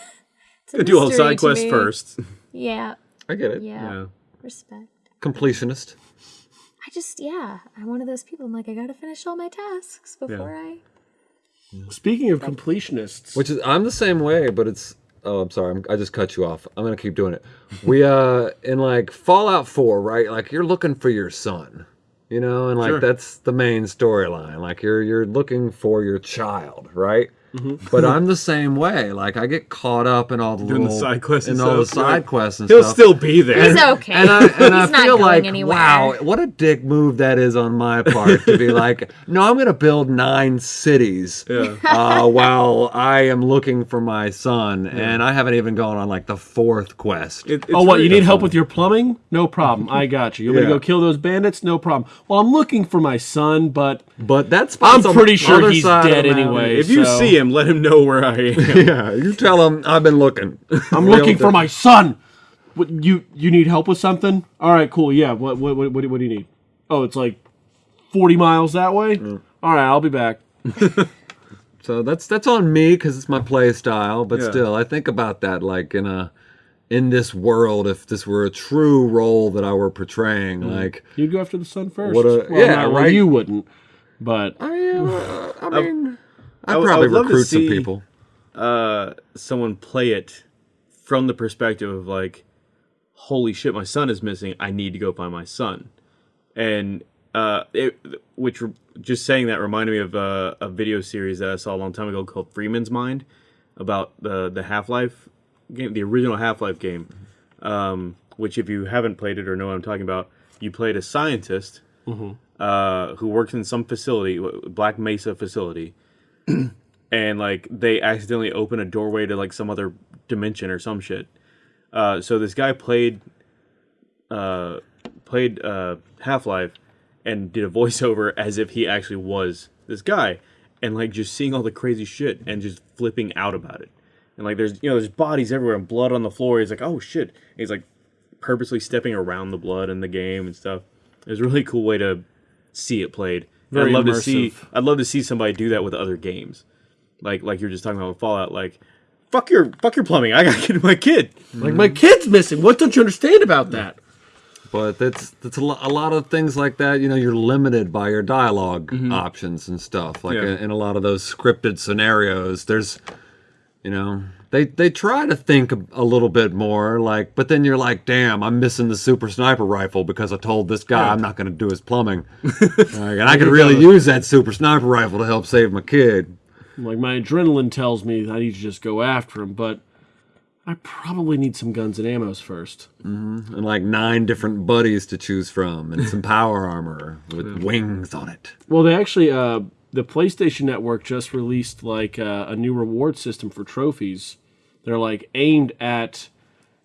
it's a Do all the side to quests first. Yeah, I get it. yeah, Yeah. respect. Completionist. I just yeah, I'm one of those people. I'm like I gotta finish all my tasks before I. Speaking of completionists, Which is I'm the same way, but it's oh I'm sorry I'm, I just cut you off. I'm gonna keep doing it. We uh in like Fallout 4, right? Like you're looking for your son, you know, and like Sure. that's the main storyline. Like you're you're looking for your child, right? But I'm the same way. Like I get caught up in all the Doing the side quests and in all the stuff, you're side like, quests and He'll stuff. still be there. He's okay. And I and I He's not feel going like anywhere. wow, what a dick move that is on my part to be like, no, I'm gonna build nine cities Yeah. uh, while I am looking for my son, and I haven't even gone on like the fourth quest. It- oh, what really you need help with your plumbing? No problem. I got you. You want me to go kill those bandits? No problem. Well, I'm looking for my son, but but that's I'm pretty sure he's dead anyway. If you see him, let him know where I am. Yeah, you tell him I've been looking. I'm looking for my son. What, you you need help with something? All right, cool. Yeah. What what what, what, do- what do you need? Oh, it's like 40 miles that way. Mm. All right, I'll be back. So that's that's on me because it's my play style. But Yeah. still, I think about that like in a in this world, if this were a true role that I were portraying, like You'd go after the son first. What a- well, yeah, not- well, right. you wouldn't. But I, uh, I mean, I I'd would- I probably to recruit some see- people. uh, someone play it from the perspective of like, holy shit, my son is missing. I need to go find my son. And uh, it, which just saying that reminded me of uh, a video series that I saw a long time ago called Freeman's Mind about the the Half Life game, the original Half Life game. Um, which, if you haven't played it or know what I'm talking about, you played a scientist uh, who works in some facility, Black Mesa facility, and like they accidentally open a doorway to like some other dimension or some shit. Uh, so this guy played uh, played uh, Half Life and did a voiceover as if he actually was this guy, and like just seeing all the crazy shit and just flipping out about it. And like there's you know there's bodies everywhere and blood on the floor. He's like oh shit. And he's like purposely stepping around the blood in the game and stuff. It was a really cool way to see it played. And Very I'd love to see. I'd love to see somebody do that with other games. Like like you're just talking about with Fallout, like fuck your fuck your plumbing. I gotta get my kid. like my kid's missing. What don't you understand about that? But that's that's a, lo- a lot of things like that. You know, you're limited by your dialog Mm-hmm. options and stuff. Like Yeah. in, in a lot of those scripted scenarios, there's, you know, they they try to think a, a little bit more. Like, but then you're like, damn, I'm missing the super sniper rifle because I told this guy I'm not going to do his plumbing, Like, and I could really use that super sniper rifle to help save my kid. Like my adrenaline tells me I need to just go after him, but I probably need some guns and ammos first. And like nine different buddies to choose from, and some power armor with wings on it. Well, they actually, uh, the PlayStation Network just released like uh, a new reward system for trophies. They're like aimed at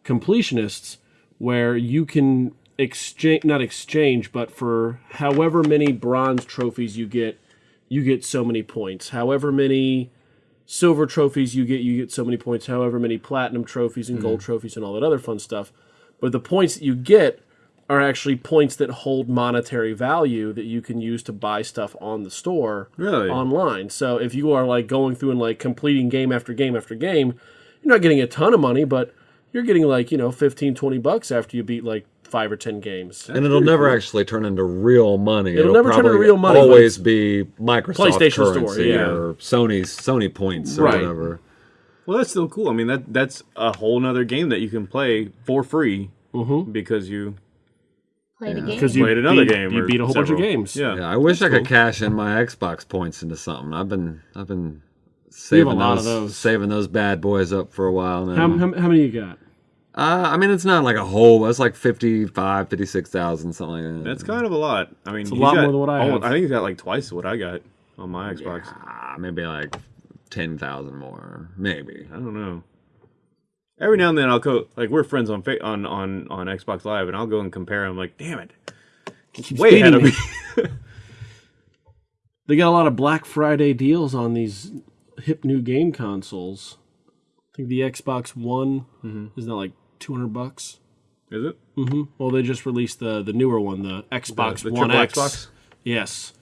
completionists, where you can exchange, not exchange, but for however many bronze trophies you get, you get so many points. However many silver trophies you get, you get so many points. However many platinum trophies and gold trophies and all that other fun stuff. But the points that you get are actually points that hold monetary value that you can use to buy stuff on the store Really? online. So if you are like going through and like completing game after game after game, you're not getting a ton of money, but you're getting like, you know, 15, 20 bucks after you beat like five or 10 games. And it'll never actually turn into real money. It'll never turn into real money, but Always be Microsoft PlayStation Store, currency yeah. or Sony's Sony points or Right. whatever. Well, that's still cool. I mean, that that's a whole nother game that you can play for free mm-hmm. because you Played a game. Because you played another beat, game. You beat a whole bunch of games. Yeah. Yeah, I wish I could cool. cash in my Xbox points into something. I've been I've been We a saving lot those, of those. saving those bad boys up for a while now. How, how, how many you got? uh, I mean, it's not like a whole. It's like 55, 56,000, something like that. That's kind of a lot. I mean, a lot got more than what I almost- have. I think he's got like twice what I got on my Xbox. Ah, maybe like ten thousand more, maybe. I don't know. Every now and then I'll go like we're friends on on on on Xbox Live, and I'll go and compare. I'm like, damn it, way ahead of me. They got a lot of Black Friday deals on these hip new game consoles. I think the Xbox One is now like two hundred bucks. Is it hmm Well, they just released the the newer one, the Xbox the One X. Xbox? Yes,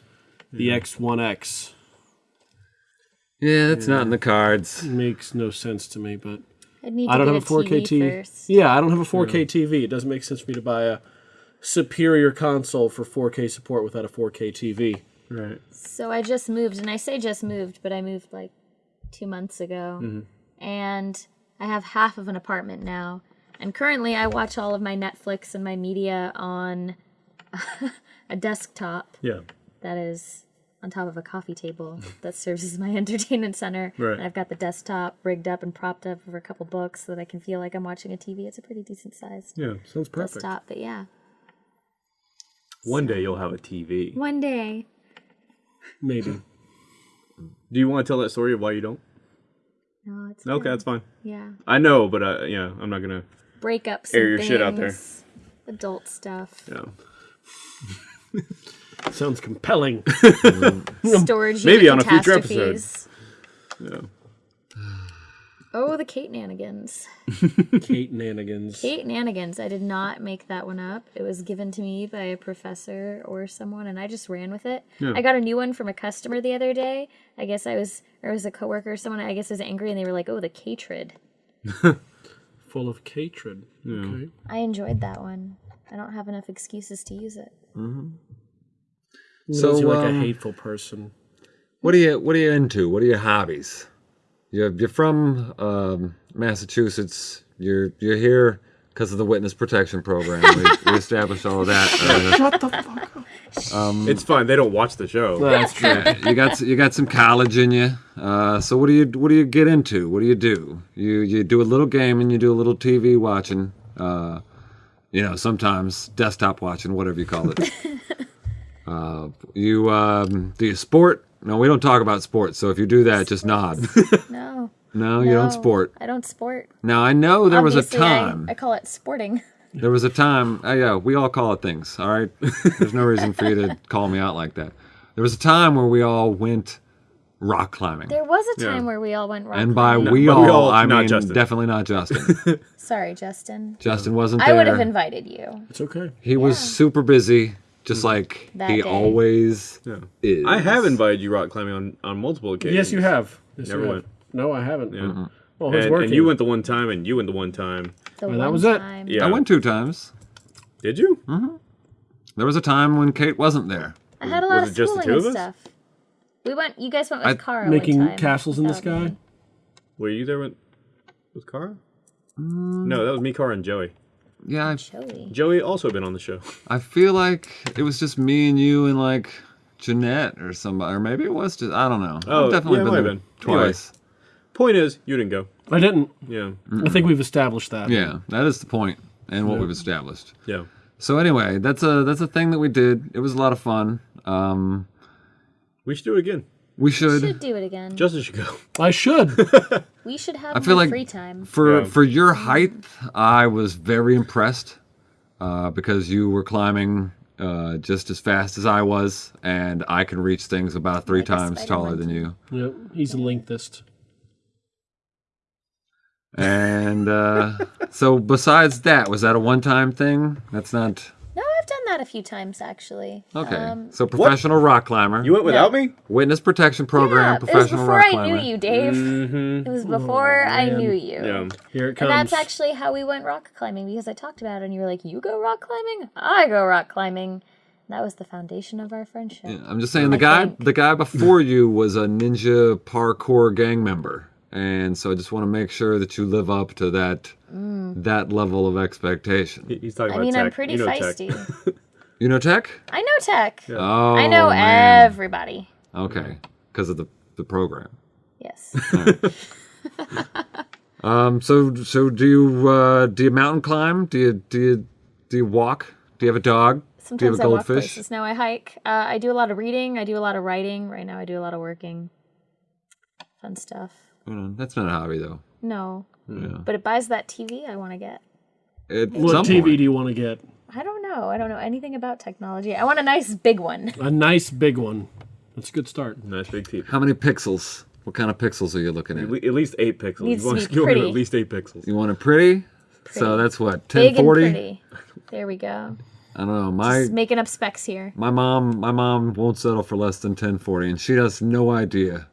the X One X Yeah, that's not in the cards. makes no sense to me, but I'd need to I don't get have a 4K TV, TV. Yeah, I don't have a 4K TV. It doesn't make sense for me to buy a superior console for 4K support without a 4K TV. right? So I just moved, and I say just moved, but I moved like two months ago. Mm-hmm. And I have half of an apartment now. And currently, I watch all of my Netflix and my media on a desktop Yeah. that is on top of a coffee table that serves as my entertainment center. Right. And I've got the desktop rigged up and propped up over a couple books so that I can feel like I'm watching a TV. It's a pretty decent sized Yeah. Sounds perfect. desktop, but yeah. One day you'll have a TV. One day. Maybe. Do you want to tell that story of why you don't? No, it's Okay, good. that's fine. Yeah. I know, but uh, yeah, I'm not gonna. breakups Air and your shit out there. Adult stuff. Yeah. Sounds compelling. Storage Maybe on a future episode. Yeah. Oh, the Kate Nanigans. Kate Nanigans. Kate Nanigans. I did not make that one up. It was given to me by a professor or someone, and I just ran with it. I got a new one from a customer the other day. I guess I was, or it was a coworker or someone. I guess was angry, and they were like, "Oh, the Catrid." Full of hatred. Okay. I enjoyed that one. I don't have enough excuses to use it. So, So, you're like um, a hateful person. What are you What are you into? What are your hobbies? You're You're from um, Massachusetts. You're You're here because of the Witness Protection Program. We, we established all of that. Uh, Shut the fuck up. It's fine. They don't watch the show. That's true. you got you got some college in you. Uh, so what do you what do you get into? What do you do? You you do a little gaming. You do a little TV watching. Uh, you know, sometimes desktop watching, whatever you call it. Uh, you um, do you sport? No, we don't talk about sports. So if you do that, just nod. No, No, you don't sport. I don't sport. Now I know there was a Obviously, I- time. I, call it sporting. There was a time. Uh, yeah, we all call it things. All right. There's no reason for you to call me out like that. There was a time where we all went rock climbing. There was a Yeah. time where we all went rock And by climbing. we but all, we all- I not mean Justin. definitely not Justin. Sorry, Justin. Justin wasn't there. I would have invited you. It's okay. he was super busy, just hmm. like That he day. always Yeah. is. I have invited you rock climbing on, on multiple occasions. Yes, you have. Yes, Never you have. went. No, I haven't. Yeah. Well, who's And, working? and you went the one time, and you went the one time. The Well, one that was it. time. Yeah. I went two times. Did you? Mm-hmm. There was a time when Kate wasn't there. I had a lot Was of it just the schooling two and of us? stuff. We went. You guys went with I- Cara Making one time castles in the without sky? me. Were you there with with Cara? Mm. No, that was me, Cara, and Joey. Yeah, I, Joey. Joey also been on the show. I feel like it was just me and you and like Jeanette or somebody, or maybe it was just I don't know. Oh, I've definitely yeah, been there have been. Anyway. twice. Point is, you didn't go. I didn't. Yeah. I think we've established that. Yeah, that is the point and what we've established. Yeah. So anyway, that's a that's a thing that we did. It was a lot of fun. Um, We should do it again. We should, Should do it again. Justin should go. I should. we should have I feel like- free time. for Yeah. for your height. I was very impressed uh, because you were climbing uh, just as fast as I was, and I can reach things about three Like times spider taller than you. yep, he's a linguist. And uh, so, besides that, was that a one-time thing? That's not No, I've done that a few times actually. okay. Um, so, professional rock climber, You went without me? witness protection program, yeah, it was professional before I knew you, Dave. Mm-hmm. It was before I knew you. Yeah. Here it And comes. that's actually how we went rock climbing because I talked about it and you were like, You go rock climbing? I go rock climbing. That was the foundation of our friendship. I'm just saying the guy think. the guy before you was a ninja parkour gang member. And so I just want to make sure that you live up to that that level of expectation. He's talking I about mean, tech. I'm pretty you know tech. feisty. You know tech? I know tech. Oh, I know man. everybody. Okay, because of the the program. Yes. Um. So so do you uh do you mountain climb? Do you do you do you walk? Do you have a dog? do you have Sometimes a I walk goldfish? places. Now I hike. Uh, I do a lot of reading. I do a lot of writing. Right now, I do a lot of working. Fun stuff. Hold on, That's not a hobby though. No, Yeah. but it buys that TV I want to get. At what TV point. do you want to get? I don't know. I don't know anything about technology. I want a nice big one. A nice big one. That's a good start. Nice big TV. How many pixels? What kind of pixels are you looking At at? least eight pixels. Needs you to want, be you pretty. at least eight pixels. You want it pretty? pretty. So that's what Big and 1040. pretty. There we go. I don't know. My Just making up specs here. my mom my mom won't settle for less than 1040, and she has no idea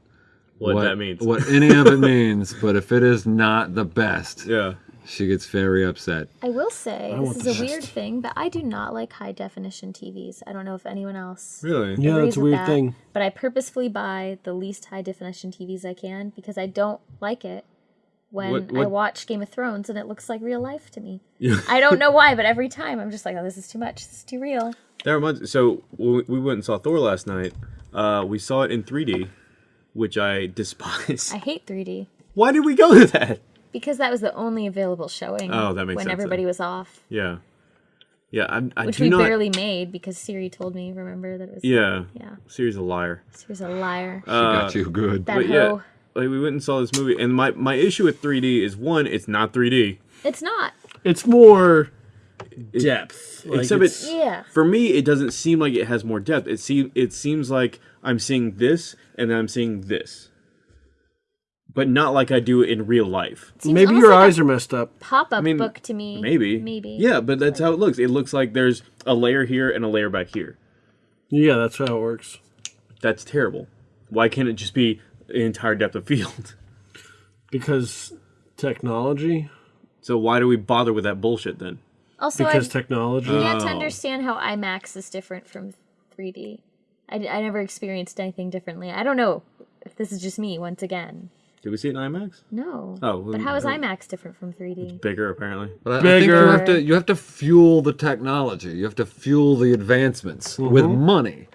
What, that means. what any of it means. But if it is not the best, Yeah. she gets very upset. I will say want this is a best. weird thing, but I do not like high definition TVs. I don't know if anyone else Really? Yeah, agrees that's a weird that, thing. But I purposefully buy the least high definition TVs I can because I don't like it when What- I watch Game of Thrones and it looks like real life to me. I don't know why, but every time I'm just like, oh, this is too much. This is too real. That reminds. So when we went and saw Thor last night. Uh, we saw it in 3D, which I despise. I hate 3D Why did we go to that? because that was the only available showing. Oh, that makes when sense everybody then. was off, Yeah. Yeah, I, I which do we not. barely made because Siri told me. Remember that it was Yeah. yeah. Siri's a liar. Siri's a liar. Uh, she got you good. that But hoe. yeah, like we went and saw this movie, and my my issue with 3D is one, it's not 3D. It's not. It's more depth. Like, Except it's- it's Yeah. for me, it doesn't seem like it has more depth. It seem it seems like I'm seeing this, and then I'm seeing this, but not like I do in real life. Maybe your like a eyes are messed up. pop-up mean, book to me. Maybe, Maybe. yeah, but that's how it looks. It looks like there's a layer here and a layer back here. Yeah, that's how it works. That's terrible. Why can't it just be the entire depth of field? Because technology. So why do we bother with that bullshit then? Also, I Because technology. can't Oh. understand how IMAX is different from 3D. I, I never experienced anything differently. I don't know if this is just me once again. Did we see it in IMAX? No. Oh, but how is uh, IMAX different from 3D? Bigger, apparently. But I, I think you Bigger. have to you have to fuel the technology. You have to fuel the advancements with money.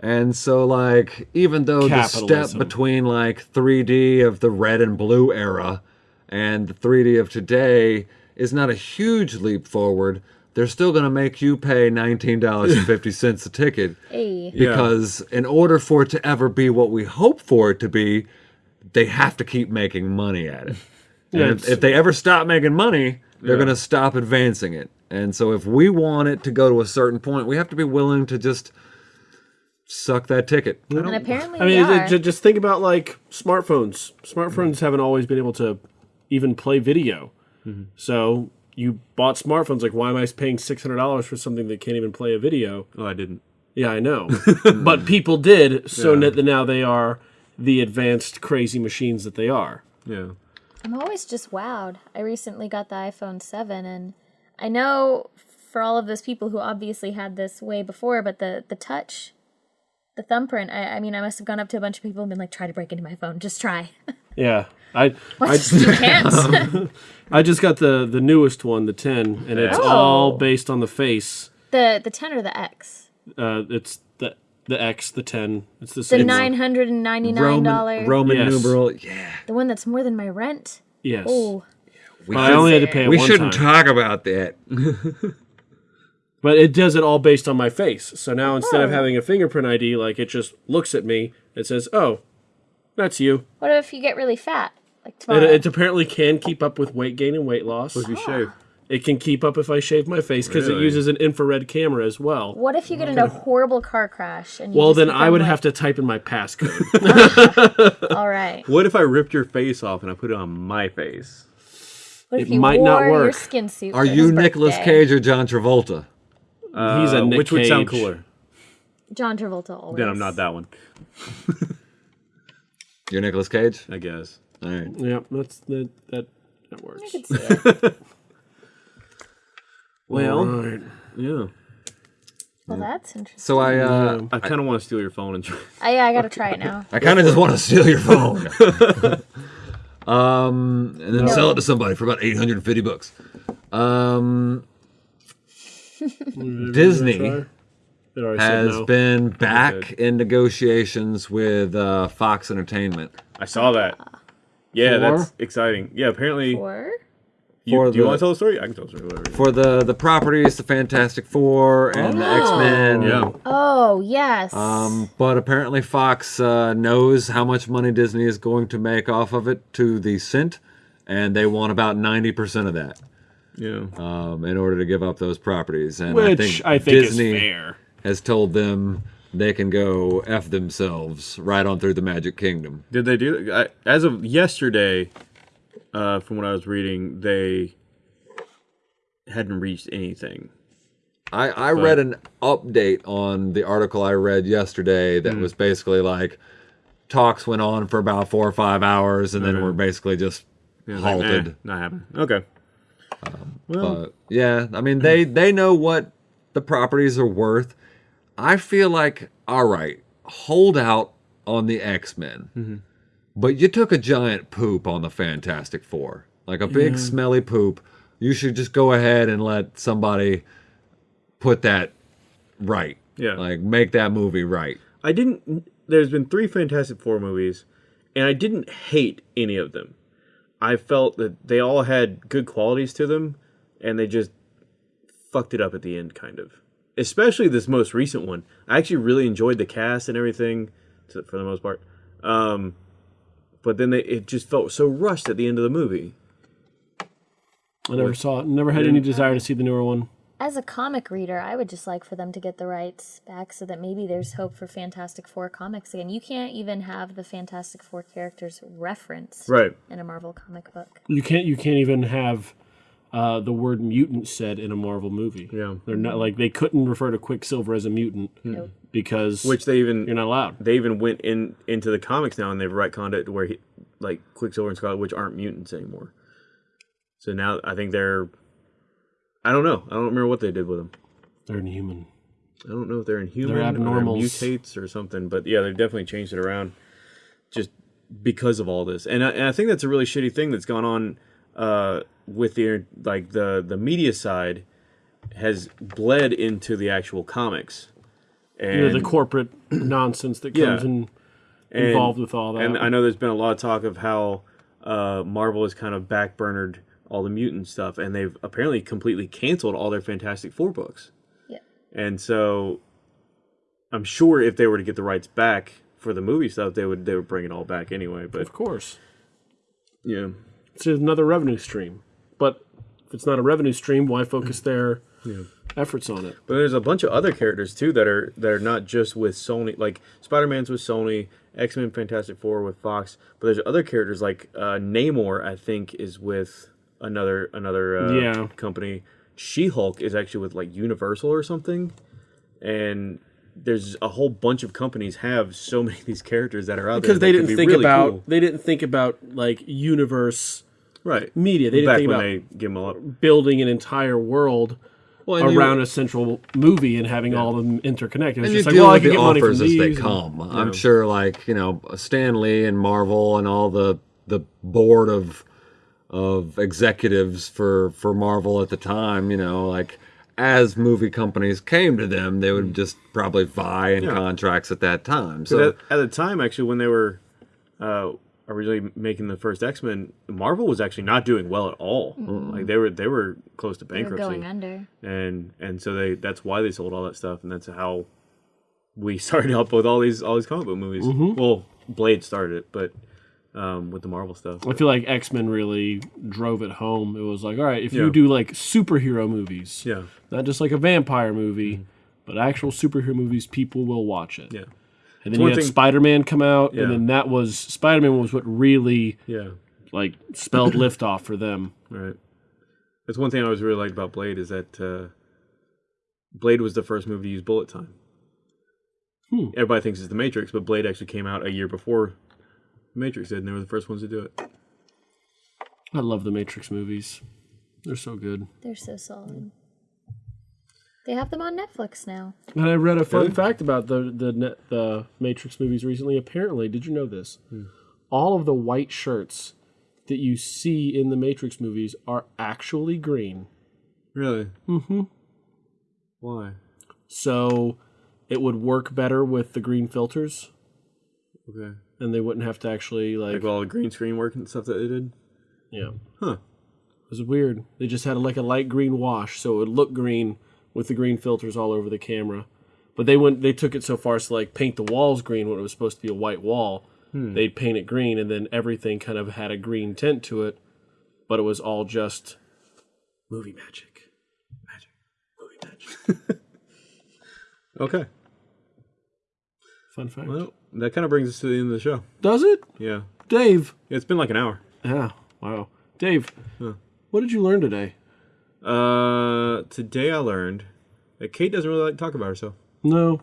And so like even though the step between like 3D of the red and blue era and the 3D of today is not a huge leap forward, they're still going to make you pay $19.50 a ticket Hey. because in order for it to ever be what we hope for it to be, they have to keep making money at it. And Yeah, if, if they ever stop making money, they're Yeah. going to stop advancing it. And so if we want it to go to a certain point, we have to be willing to just suck that ticket. And apparently I mean, are. ju- just think about like smartphones. Smartphones haven't always been able to even play video. Mm-hmm. So you bought smartphones. Like, why am I paying six hundred dollars for something that can't even play a video? Oh, I didn't. Yeah, I know, but people did. So Yeah. now they are the advanced, crazy machines that they are. Yeah. I'm always just wowed. I recently got the iPhone 7 and I know for all of those people who obviously had this way before, but the the touch, the thumbprint, I, I mean I must have gone up to a bunch of people and been like, try to break into my phone. Just try. Yeah, I I, you. I just got the the newest one, the ten, and it's Oh. all based on the face. the the 10 or the X? Uh, it's the the X, the ten. It's the The same. one. nine hundred and ninety nine dollar. Roman, Roman Yes. numeral. Yeah. The one that's more than my rent. Yes. Oh, We, I only had to pay it we one shouldn't time. talk about that. But it does it all based on my face. So now instead of Oh. having a fingerprint ID, like it just looks at me, it says, "Oh, that's you." what if you get really fat? Like It, tomorrow. it apparently can keep up with weight gain and weight loss. If you shave. It can keep up if I shave my face because it uses an infrared camera as well. what if you get in a horrible car crash and you Well, then I would like, have to type in my passcode. All right. What if I ripped your face off and I put it on my face? What if It you might wore not your work. skin suit? Are you his Nicolas? Cage or John Travolta? He's a Uh, Nick which would sound cooler? John Travolta always. Then I'm not that one, You're Nicolas Cage? I guess. All right. yeah, that's that that, that I works. could see it. Well, Right. Yeah. Well, that's interesting. So I uh, I kind of want to steal your phone and try. I, yeah, I gotta try it now. I kind of just want to steal your phone. um, and then sell it to somebody for about 850 bucks. Um, Disney It already said has no. been back in negotiations with uh, Fox Entertainment. I saw that. Yeah, For? that's exciting. Yeah, apparently. Or You, For do you the- want to tell the story? I can tell the story. Whatever. For the, the properties, the Fantastic Four and the X Men. yeah. oh yes, Um, but apparently Fox uh, knows how much money Disney is going to make off of it to the cent, and they want about 90% of that Yeah. um, in order to give up those properties. And I which think, I think Disney is fair. has told them, they can go f themselves right on through the Magic Kingdom. Did they do I, as of yesterday? Uh, from what I was reading, they hadn't reached anything. I, I read an update on the article I read yesterday that was basically like talks went on for about four or five hours and then Okay. were basically just Yeah, like, halted. eh, not happening. Okay. well, But yeah, I mean they they know what the properties are worth. I feel like all right, hold out on the X Men, mm-hmm. but you took a giant poop on the Fantastic Four, like a big smelly poop. You should just go ahead and let somebody put that right. Yeah. like make that movie right. I didn't. There's been three Fantastic Four movies, and I didn't hate any of them. I felt that they all had good qualities to them, and they just fucked it up at the end, kind of. Especially this most recent one. I actually really enjoyed the cast and everything, to, for the most part. Um, but then they, it just felt so rushed at the end of the movie. I never saw it. Never had any desire to see the newer one. As a comic reader, I would just like for them to get the rights back so that maybe there's hope for Fantastic Four comics again. You can't even have the Fantastic Four characters referenced Right. in a Marvel comic book. You can't. You can't even have uh, the word mutant said in a Marvel movie. Yeah. They're not like they couldn't refer to Quicksilver as a mutant Nope. because Which they even you're not allowed. they even went in into the comics now and they've retconned it to where he, like Quicksilver and Scarlet Witch aren't mutants anymore. So now I think they're I don't know. I don't remember what they did with them. They're inhuman. I don't know if they're inhuman They're or they're abnormals. mutates or something, but yeah, they've definitely changed it around just because of all this. And I, and I think that's a really shitty thing that's gone on uh, with the like the the media side has bled into the actual comics. And You know, the corporate nonsense that comes Yeah. in and- involved with all that. And I know there's been a lot of talk of how uh, Marvel has kind of backburnered all the mutant stuff, and they've apparently completely canceled all their Fantastic Four books. Yeah. And so, I'm sure if they were to get the rights back for the movie stuff, they would they would bring it all back anyway. But of course, yeah, it's another revenue stream. But if it's not a revenue stream, why focus their efforts on it? but there's a bunch of other characters too that are that are not just with Sony. Like Spider Man's with Sony, X Men, Fantastic Four with Fox. But there's other characters like uh, Namor. I think is with another another uh, Yeah. company. She Hulk is actually with like Universal or something, and there's a whole bunch of companies have so many of these characters that are out Because there they didn't be think really about cool. they didn't think about like universe right media. They didn't back think when about they give them a lot. building an entire world Well, and you- around a central movie and having all of them interconnected. It was and you just like, deal well, I can the get money from offers as they these. and- come. I'm sure, like you know, Stan Lee and Marvel and all the the board of of executives for for Marvel at the time, you know, like as movie companies came to them, they would just probably vie in contracts at that time. So So at, at the time, actually, when they were uh, originally making the first X Men, Marvel was actually not doing well at all. Like they were they were close to They were bankruptcy. going under. and and so they that's why they sold all that stuff and that's how we started up with all these all these comic book movies well blade started it but um with the marvel stuff I feel like X Men really drove it home. It was like, all right, if Yeah. you do like superhero movies, yeah not just like a vampire movie, but actual superhero movies, people will watch it. yeah And then you had thing- Spider Man come out, Yeah. and then that was Spider Man was what really yeah like spelled liftoff for them. right that's one thing i always really liked about blade is that uh blade was the first movie to use bullet time Hmm. everybody thinks it's the matrix but blade actually came out a year before matrix did and they were the first ones to do it I love the Matrix movies. They're so good. They're so solid. They have them on Netflix now. And I read a fun Really? fact about the the net, the Matrix movies recently. Apparently, did you know this? All of the white shirts that you see in the Matrix movies are actually green. really mm-hmm why So it would work better with the green filters, okay and they wouldn't have to actually like, like all the green screen work and stuff that they did yeah. huh It was weird. They just had like a light green wash, so it would look green with the green filters all over the camera. But they went, they took it so far as to like paint the walls green when it was supposed to be a white wall. Hmm. They'd paint it green, and then everything kind of had a green tint to it. But it was all just movie magic. Magic. Movie magic. Okay. Fun fact. Well, that kind of brings us to the end of the show. Does it, Yeah. Dave? It's been like an hour. Yeah. Wow. Dave, what did you learn today? Uh, today I learned that Kate doesn't really like to talk about herself. No.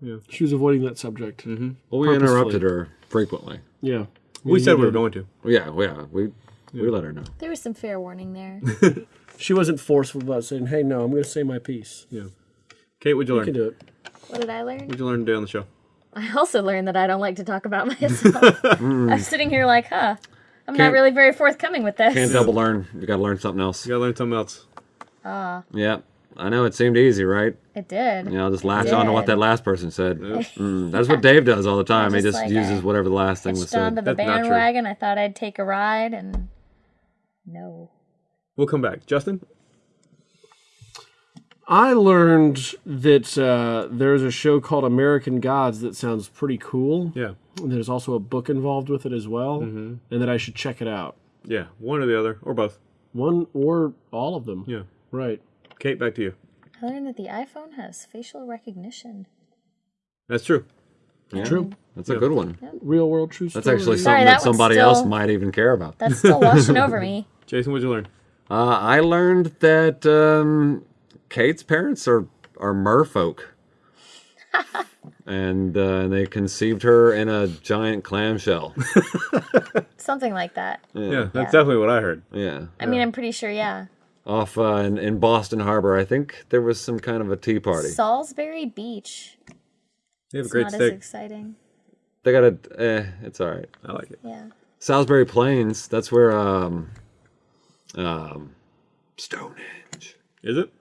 Yeah. She was avoiding that subject. Mm-hmm. Well, we Purposefully. interrupted her frequently. Yeah. We Yeah, said we were going to. Well, yeah, yeah, we we let her know. There was some fair warning there. She wasn't forceful about saying, "Hey, no, I'm going to say my piece." Yeah. Kate, what'd you You can do it. What did I learn? What'd you learn today on the show? I also learned that I don't like to talk about myself. I'm sitting here like, huh, I'm not Can't- really very forthcoming with this. Can't double learn. You got to learn something else. You gotta learn something else. Ah, Yeah, I know it seemed easy, right? It did. You know, just latch on to what that last person said. Mm, that's what Dave does all the time. He just, just like, uses I whatever the last thing was Hitched onto said. the That's not true. bandwagon. I thought I'd take a ride, and no. We'll come back. Justin? I learned that uh, there's a show called American Gods that sounds pretty cool. Yeah. And there's also a book involved with it as well, Mm-hmm. and that I should check it out. Yeah. One or the other, or both. One or all of them. Yeah. Right. Kate, back to you. I learned that the iPhone has facial recognition. That's true. Yeah, True. That's a good one. Real world true That's story. actually Sorry, something that that one's somebody else might even care about. That's still washing over me. Jason, what'd you learn? Uh, I learned that um, Kate's parents are are merfolk, and uh, they conceived her in a giant clamshell. Something like that. Yeah, that's definitely what I heard. Yeah, I mean, I'm pretty sure, yeah. off uh, in, in Boston Harbor. I think there was some kind of a tea party. Salisbury Beach. They have a great not as exciting. They got a. Eh, it's all right. I like it. Yeah. Salisbury Plains. That's where um, um, Stonehenge. Is it?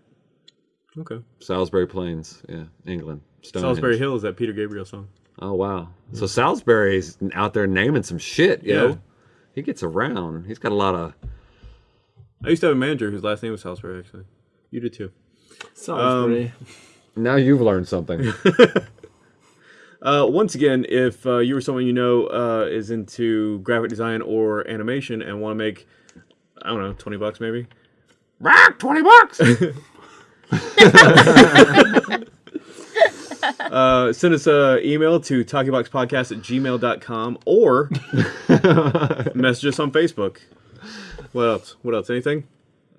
Okay. Salisbury Plains. Yeah, England. Stonehenge. Salisbury Hill is that Peter Gabriel song. Oh wow! So Salisbury's out there naming some shit, yo. Yeah. He gets around. He's got a lot of. I used to have a manager whose last name was Salisbury, actually. You did too. Salisbury. Now you've learned something. Uh, once again, if uh, you or someone you know uh, is into graphic design or animation and want to make, I don't know, 20 bucks maybe? Rock, 20 bucks! uh, send us an email to talkieboxpodcast at gmail.com or message us on Facebook. What else? What else? Anything?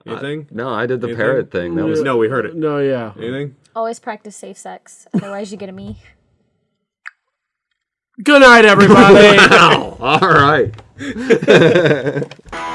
Anything? no, I did the Anything? parrot thing. That was no, we heard it. no, yeah. Anything? Always practice safe sex. Otherwise, you get a me. Good night, everybody. all right.